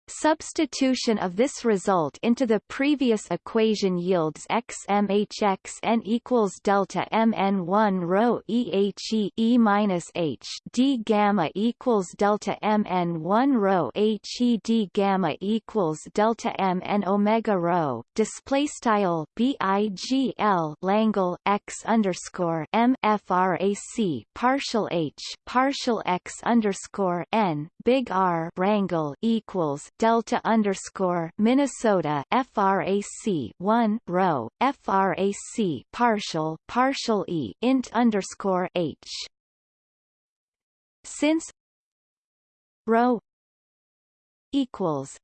Substitution of this result into the previous equation yields xmhxn equals delta mn1 rho ehe e minus h d gamma equals delta mn1 rho he d gamma equals delta mn omega rho. Display style bigl langle x underscore m frac partial h partial x underscore n big R rangle equals delta underscore Minnesota frac 1 rho frac partial partial e int underscore h. Since rho equals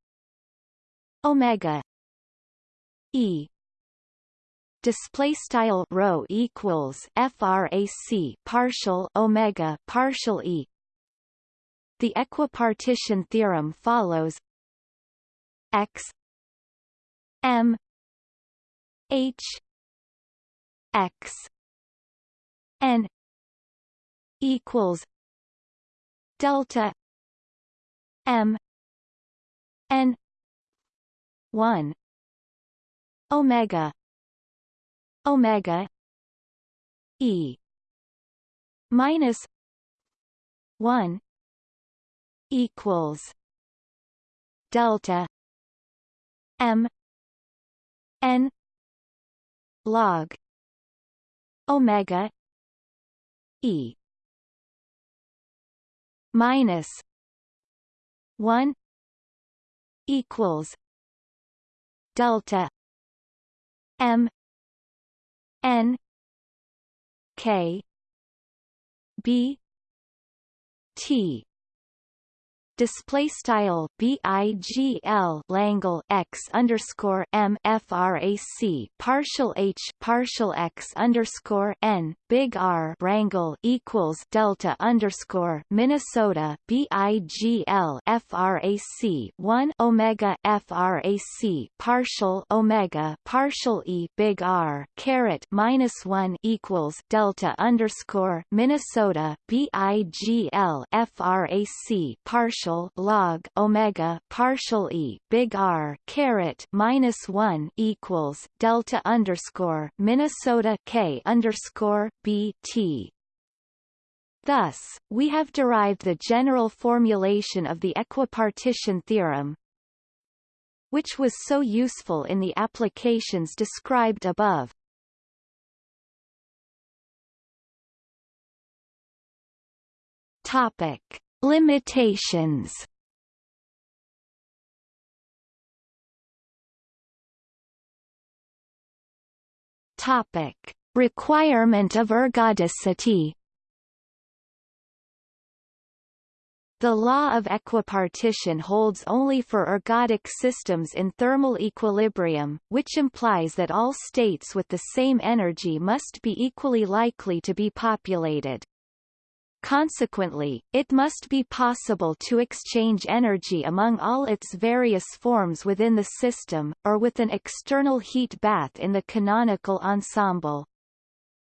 omega e display style rho equals frac partial omega partial e. The equipartition theorem follows x m h x n equals delta m n 1 omega omega e minus 1 equals delta m n log omega e minus 1 equals delta m n k b t display style bigl langle x underscore m frac partial h partial x underscore n big R rangle equals delta underscore Minnesota bigl frac one omega frac partial omega partial e big R caret minus one equals delta underscore Minnesota bigl frac partial partial log omega partial e big R caret minus one equals delta underscore Minnesota K underscore B T Thus, we have derived the general formulation of the equipartition theorem, which was so useful in the applications described above. Topic: Limitations Topic: Requirement of ergodicity. The law of equipartition holds only for ergodic systems in thermal equilibrium, which implies that all states with the same energy must be equally likely to be populated. Consequently, it must be possible to exchange energy among all its various forms within the system, or with an external heat bath in the canonical ensemble.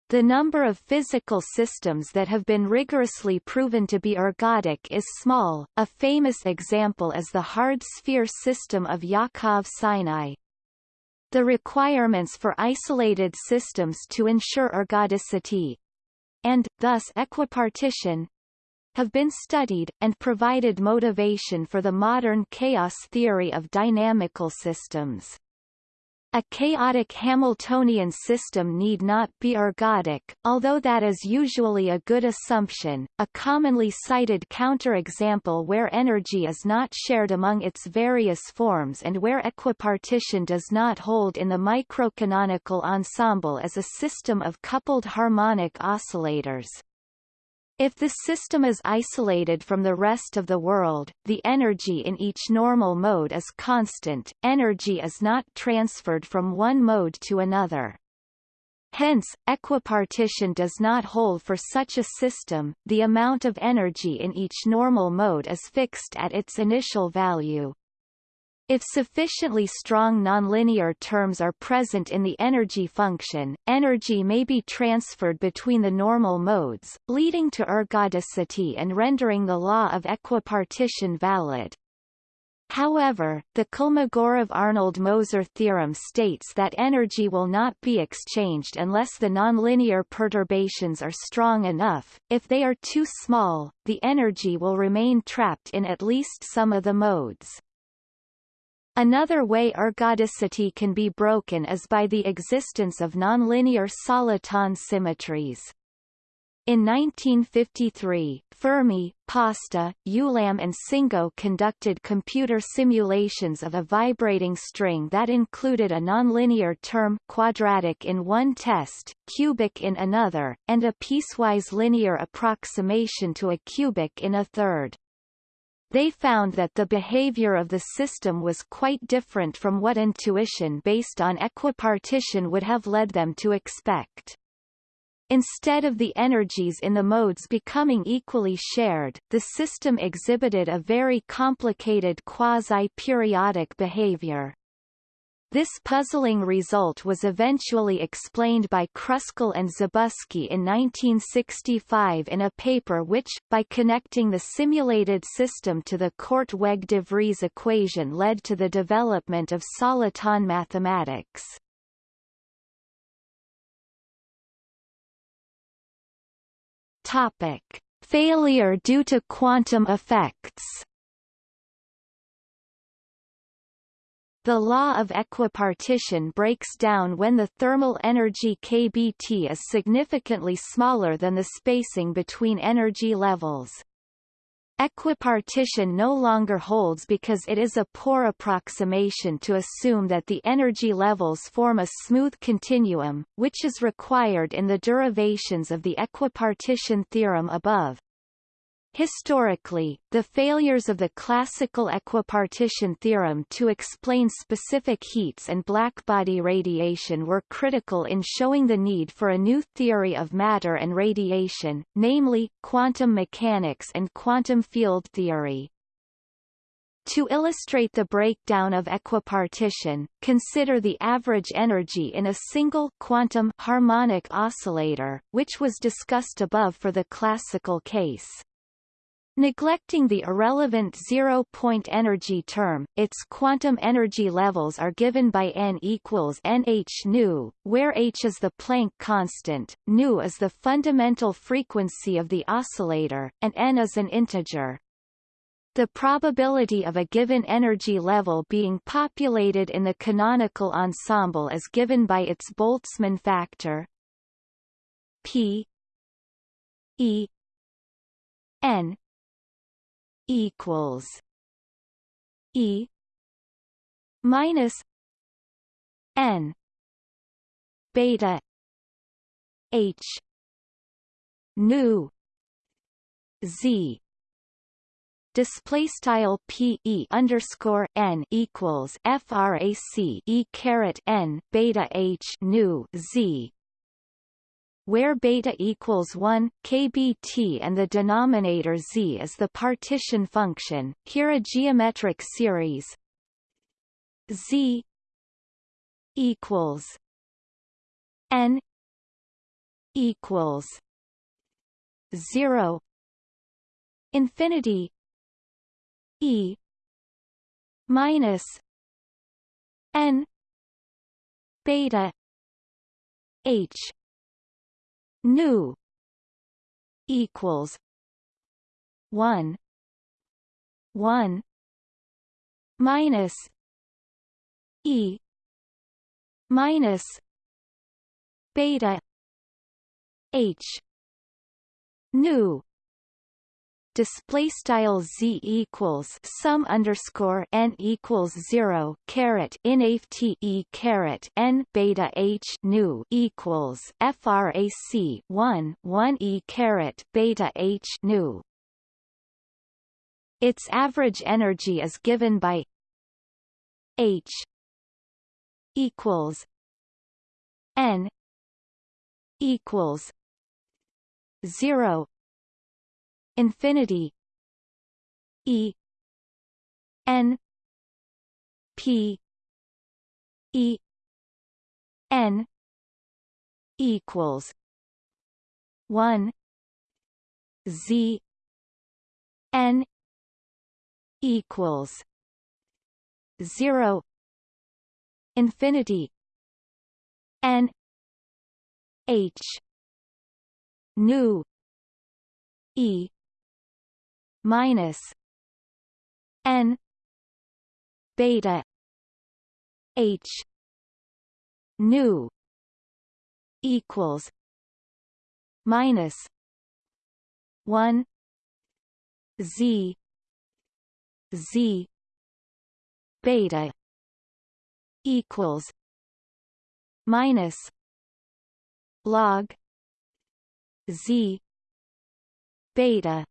The number of physical systems that have been rigorously proven to be ergodic is small. A famous example is the hard sphere system of Yakov Sinai. The requirements for isolated systems to ensure ergodicity and, thus equipartition, have been studied, and provided motivation for the modern chaos theory of dynamical systems. A chaotic Hamiltonian system need not be ergodic, although that is usually a good assumption. A commonly cited counterexample where energy is not shared among its various forms and where equipartition does not hold in the microcanonical ensemble is a system of coupled harmonic oscillators. If the system is isolated from the rest of the world, the energy in each normal mode is constant, energy is not transferred from one mode to another. Hence, equipartition does not hold for such a system, the amount of energy in each normal mode is fixed at its initial value. If sufficiently strong nonlinear terms are present in the energy function, energy may be transferred between the normal modes, leading to ergodicity and rendering the law of equipartition valid. However, the Kolmogorov-Arnold-Moser theorem states that energy will not be exchanged unless the nonlinear perturbations are strong enough. If they are too small, the energy will remain trapped in at least some of the modes. Another way ergodicity can be broken is by the existence of nonlinear soliton symmetries. In 1953, Fermi, Pasta, Ulam and Tsingou conducted computer simulations of a vibrating string that included a nonlinear term quadratic in one test, cubic in another, and a piecewise linear approximation to a cubic in a third. They found that the behavior of the system was quite different from what intuition based on equipartition would have led them to expect. Instead of the energies in the modes becoming equally shared, the system exhibited a very complicated quasi-periodic behavior. This puzzling result was eventually explained by Kruskal and Zabusky in 1965 in a paper which, by connecting the simulated system to the Korteweg-de Vries equation led to the development of soliton mathematics. Topic. Failure due to quantum effects The law of equipartition breaks down when the thermal energy kBT is significantly smaller than the spacing between energy levels. Equipartition no longer holds because it is a poor approximation to assume that the energy levels form a smooth continuum, which is required in the derivations of the equipartition theorem above. Historically, the failures of the classical equipartition theorem to explain specific heats and blackbody radiation were critical in showing the need for a new theory of matter and radiation, namely, quantum mechanics and quantum field theory. To illustrate the breakdown of equipartition, consider the average energy in a single quantum harmonic oscillator, which was discussed above for the classical case. Neglecting the irrelevant zero-point energy term, its quantum energy levels are given by n equals nh nu, where h is the Planck constant, nu is the fundamental frequency of the oscillator, and n is an integer. The probability of a given energy level being populated in the canonical ensemble is given by its Boltzmann factor p e n equals E minus N beta H nu Z. Display style p e underscore n equals frac e caret n beta h nu z where beta equals 1, kbt and the denominator z is the partition function, here a geometric series z equals n equals 0 infinity e minus n beta h nu equals 1 1 minus e minus beta h nu display style z equals sum underscore n equals zero caret inft e caret n beta h nu equals frac 1 1 e caret beta h nu. Its average energy is given by h equals n equals zero infinity e n p e n equals 1 z n equals 0 infinity n h nu e minus n beta h nu equals minus 1 z z beta equals minus log z beta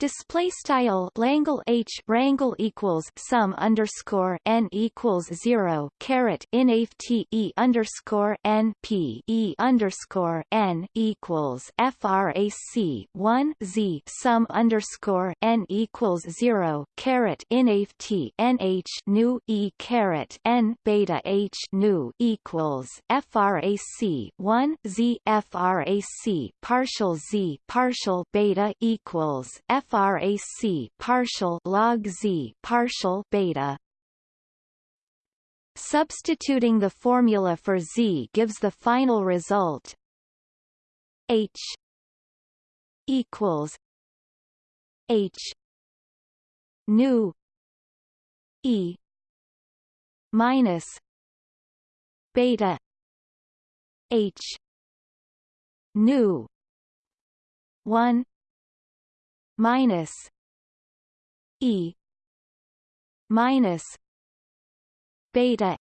Display style Langle H rangle equals sum underscore n equals zero caret inft e underscore n p e underscore n equals frac one z sum underscore n equals zero caret inft nh nu e caret n beta h nu equals frac one z frac partial z partial beta equals f frac partial log z partial beta. Substituting the formula for z gives the final result. H equals h nu e minus beta h nu 1 minus E minus beta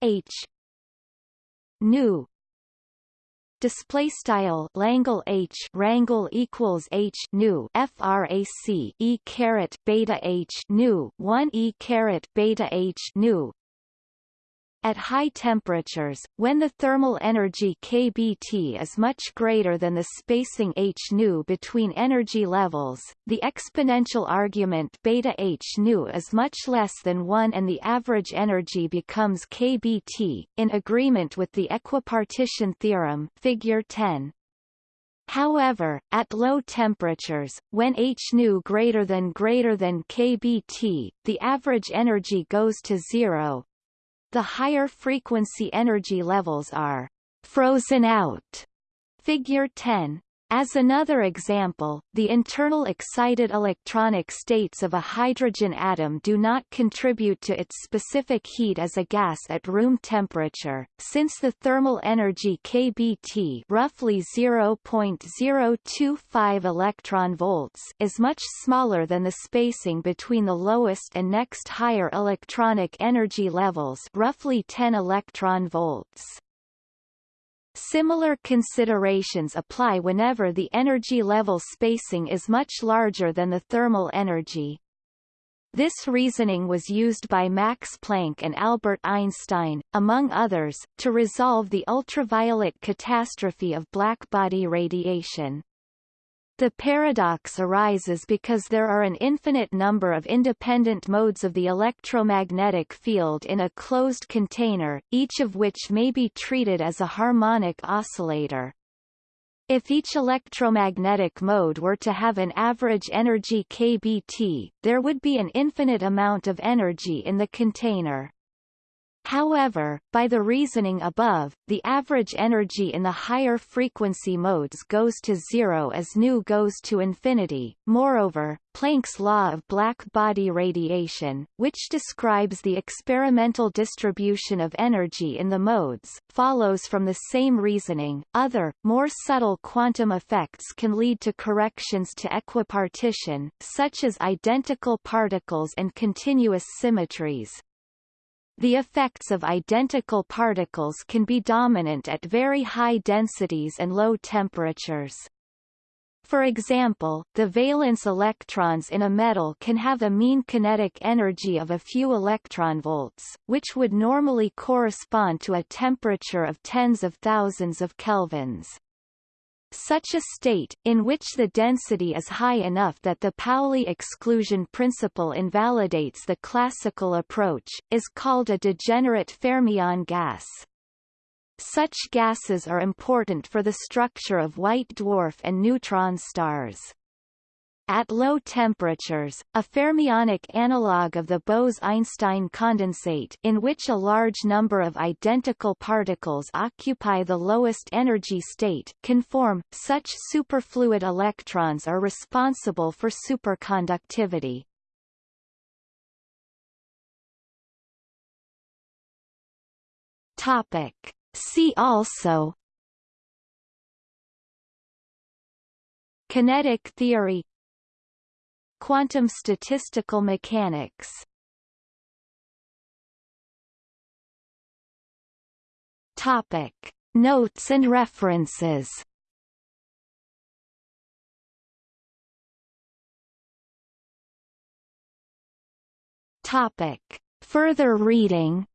H nu display style Langle H rangle equals H nu frac E caret beta H nu 1 E caret beta H nu at high temperatures, when the thermal energy kBT is much greater than the spacing h nu between energy levels, the exponential argument beta h nu is much less than 1 and the average energy becomes kBT, in agreement with the equipartition theorem figure 10. However, at low temperatures, when h nu greater than greater than kBT, the average energy goes to zero, the higher frequency energy levels are frozen out. Figure 10 as another example, the internal excited electronic states of a hydrogen atom do not contribute to its specific heat as a gas at room temperature, since the thermal energy kBT roughly 0.025 electron volts is much smaller than the spacing between the lowest and next higher electronic energy levels roughly 10 electron volts. Similar considerations apply whenever the energy level spacing is much larger than the thermal energy. This reasoning was used by Max Planck and Albert Einstein, among others, to resolve the ultraviolet catastrophe of blackbody radiation. The paradox arises because there are an infinite number of independent modes of the electromagnetic field in a closed container, each of which may be treated as a harmonic oscillator. If each electromagnetic mode were to have an average energy kBt, there would be an infinite amount of energy in the container. However, by the reasoning above, the average energy in the higher frequency modes goes to zero as nu goes to infinity. Moreover, Planck's law of black body radiation, which describes the experimental distribution of energy in the modes, follows from the same reasoning. Other, more subtle quantum effects can lead to corrections to equipartition, such as identical particles and continuous symmetries, the effects of identical particles can be dominant at very high densities and low temperatures. For example, the valence electrons in a metal can have a mean kinetic energy of a few electron volts, which would normally correspond to a temperature of tens of thousands of kelvins. Such a state, in which the density is high enough that the Pauli exclusion principle invalidates the classical approach, is called a degenerate fermion gas. Such gases are important for the structure of white dwarf and neutron stars. At low temperatures, a fermionic analog of the Bose-Einstein condensate in which a large number of identical particles occupy the lowest energy state can form. Such superfluid electrons are responsible for superconductivity. Topic. See also Kinetic theory Quantum statistical mechanics Topic. Notes and references Topic. Further reading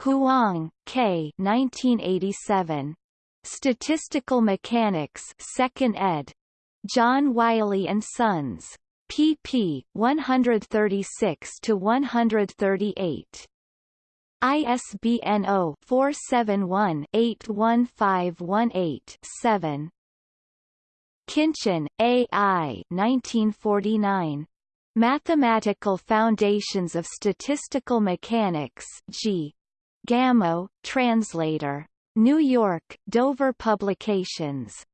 Huang, K. 1987. Statistical Mechanics 2nd ed. John Wiley and Sons. pp. 136 to 138. ISBN 0-471-81518-7. Khinchin, A. I. 1949. Mathematical Foundations of Statistical Mechanics G. Gamow, translator. New York, Dover Publications.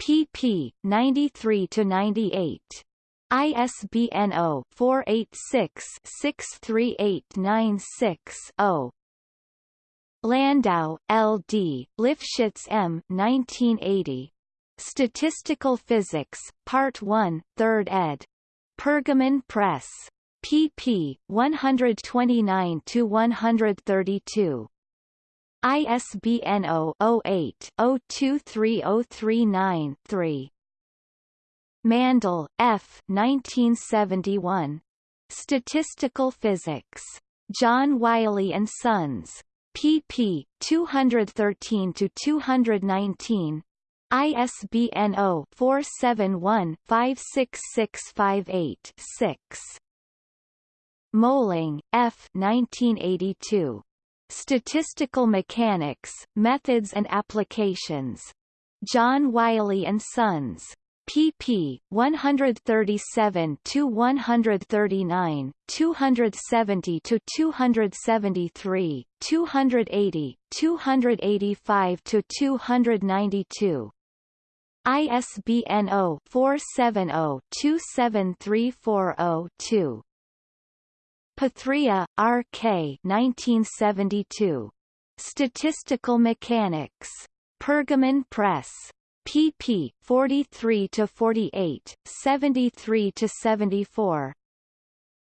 pp. 93-98. ISBN 0-486-63896-0. Landau, L. D., Lifshitz M. 1980. Statistical Physics, Part 1, 3rd ed. Pergamon Press. pp. 129-132. ISBN 0-08-023039-3. Mandl, F. 1971. Statistical Physics. John Wiley and Sons. pp. 213-219. ISBN 0-471-56658-6. Mohling, F. 1982. Statistical Mechanics, Methods and Applications. John Wiley and Sons. pp. 137-139, 270-273, 280, 285-292. ISBN 0-470-27340-2. Pathria, R. K. 1972. Statistical Mechanics. Pergamon Press. pp. 43-48, 73-74.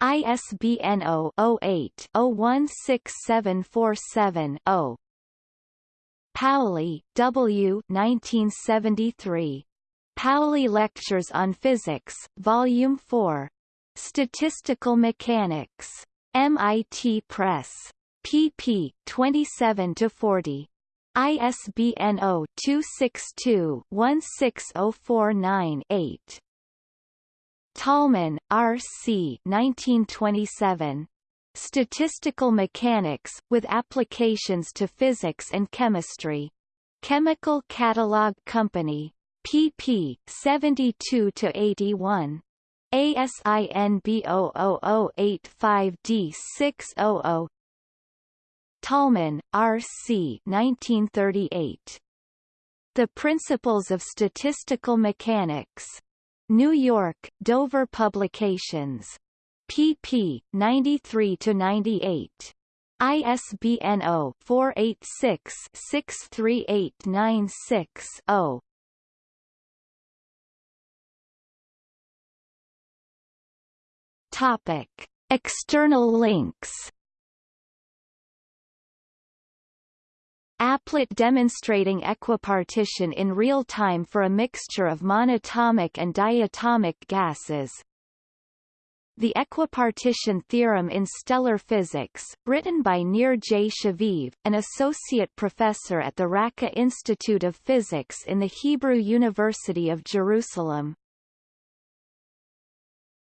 ISBN 0-08-016747-0. Pauli, W. 1973. Pauli Lectures on Physics, Volume 4. Statistical Mechanics. MIT Press. pp. 27 to 40. ISBN 0-262-16049-8. Tolman, R. C. 1927. Statistical Mechanics, with Applications to Physics and Chemistry. Chemical Catalog Company. pp. 72-81. ASIN B00085D600 Tolman, R. C. 1938. The Principles of Statistical Mechanics. New York, Dover Publications. pp. 93-98. ISBN 0-486-63896-0. Topic. External links Applet demonstrating equipartition in real time for a mixture of monatomic and diatomic gases. The equipartition theorem in stellar physics, written by Nir J. Shaviv, an associate professor at the Racah Institute of Physics in the Hebrew University of Jerusalem.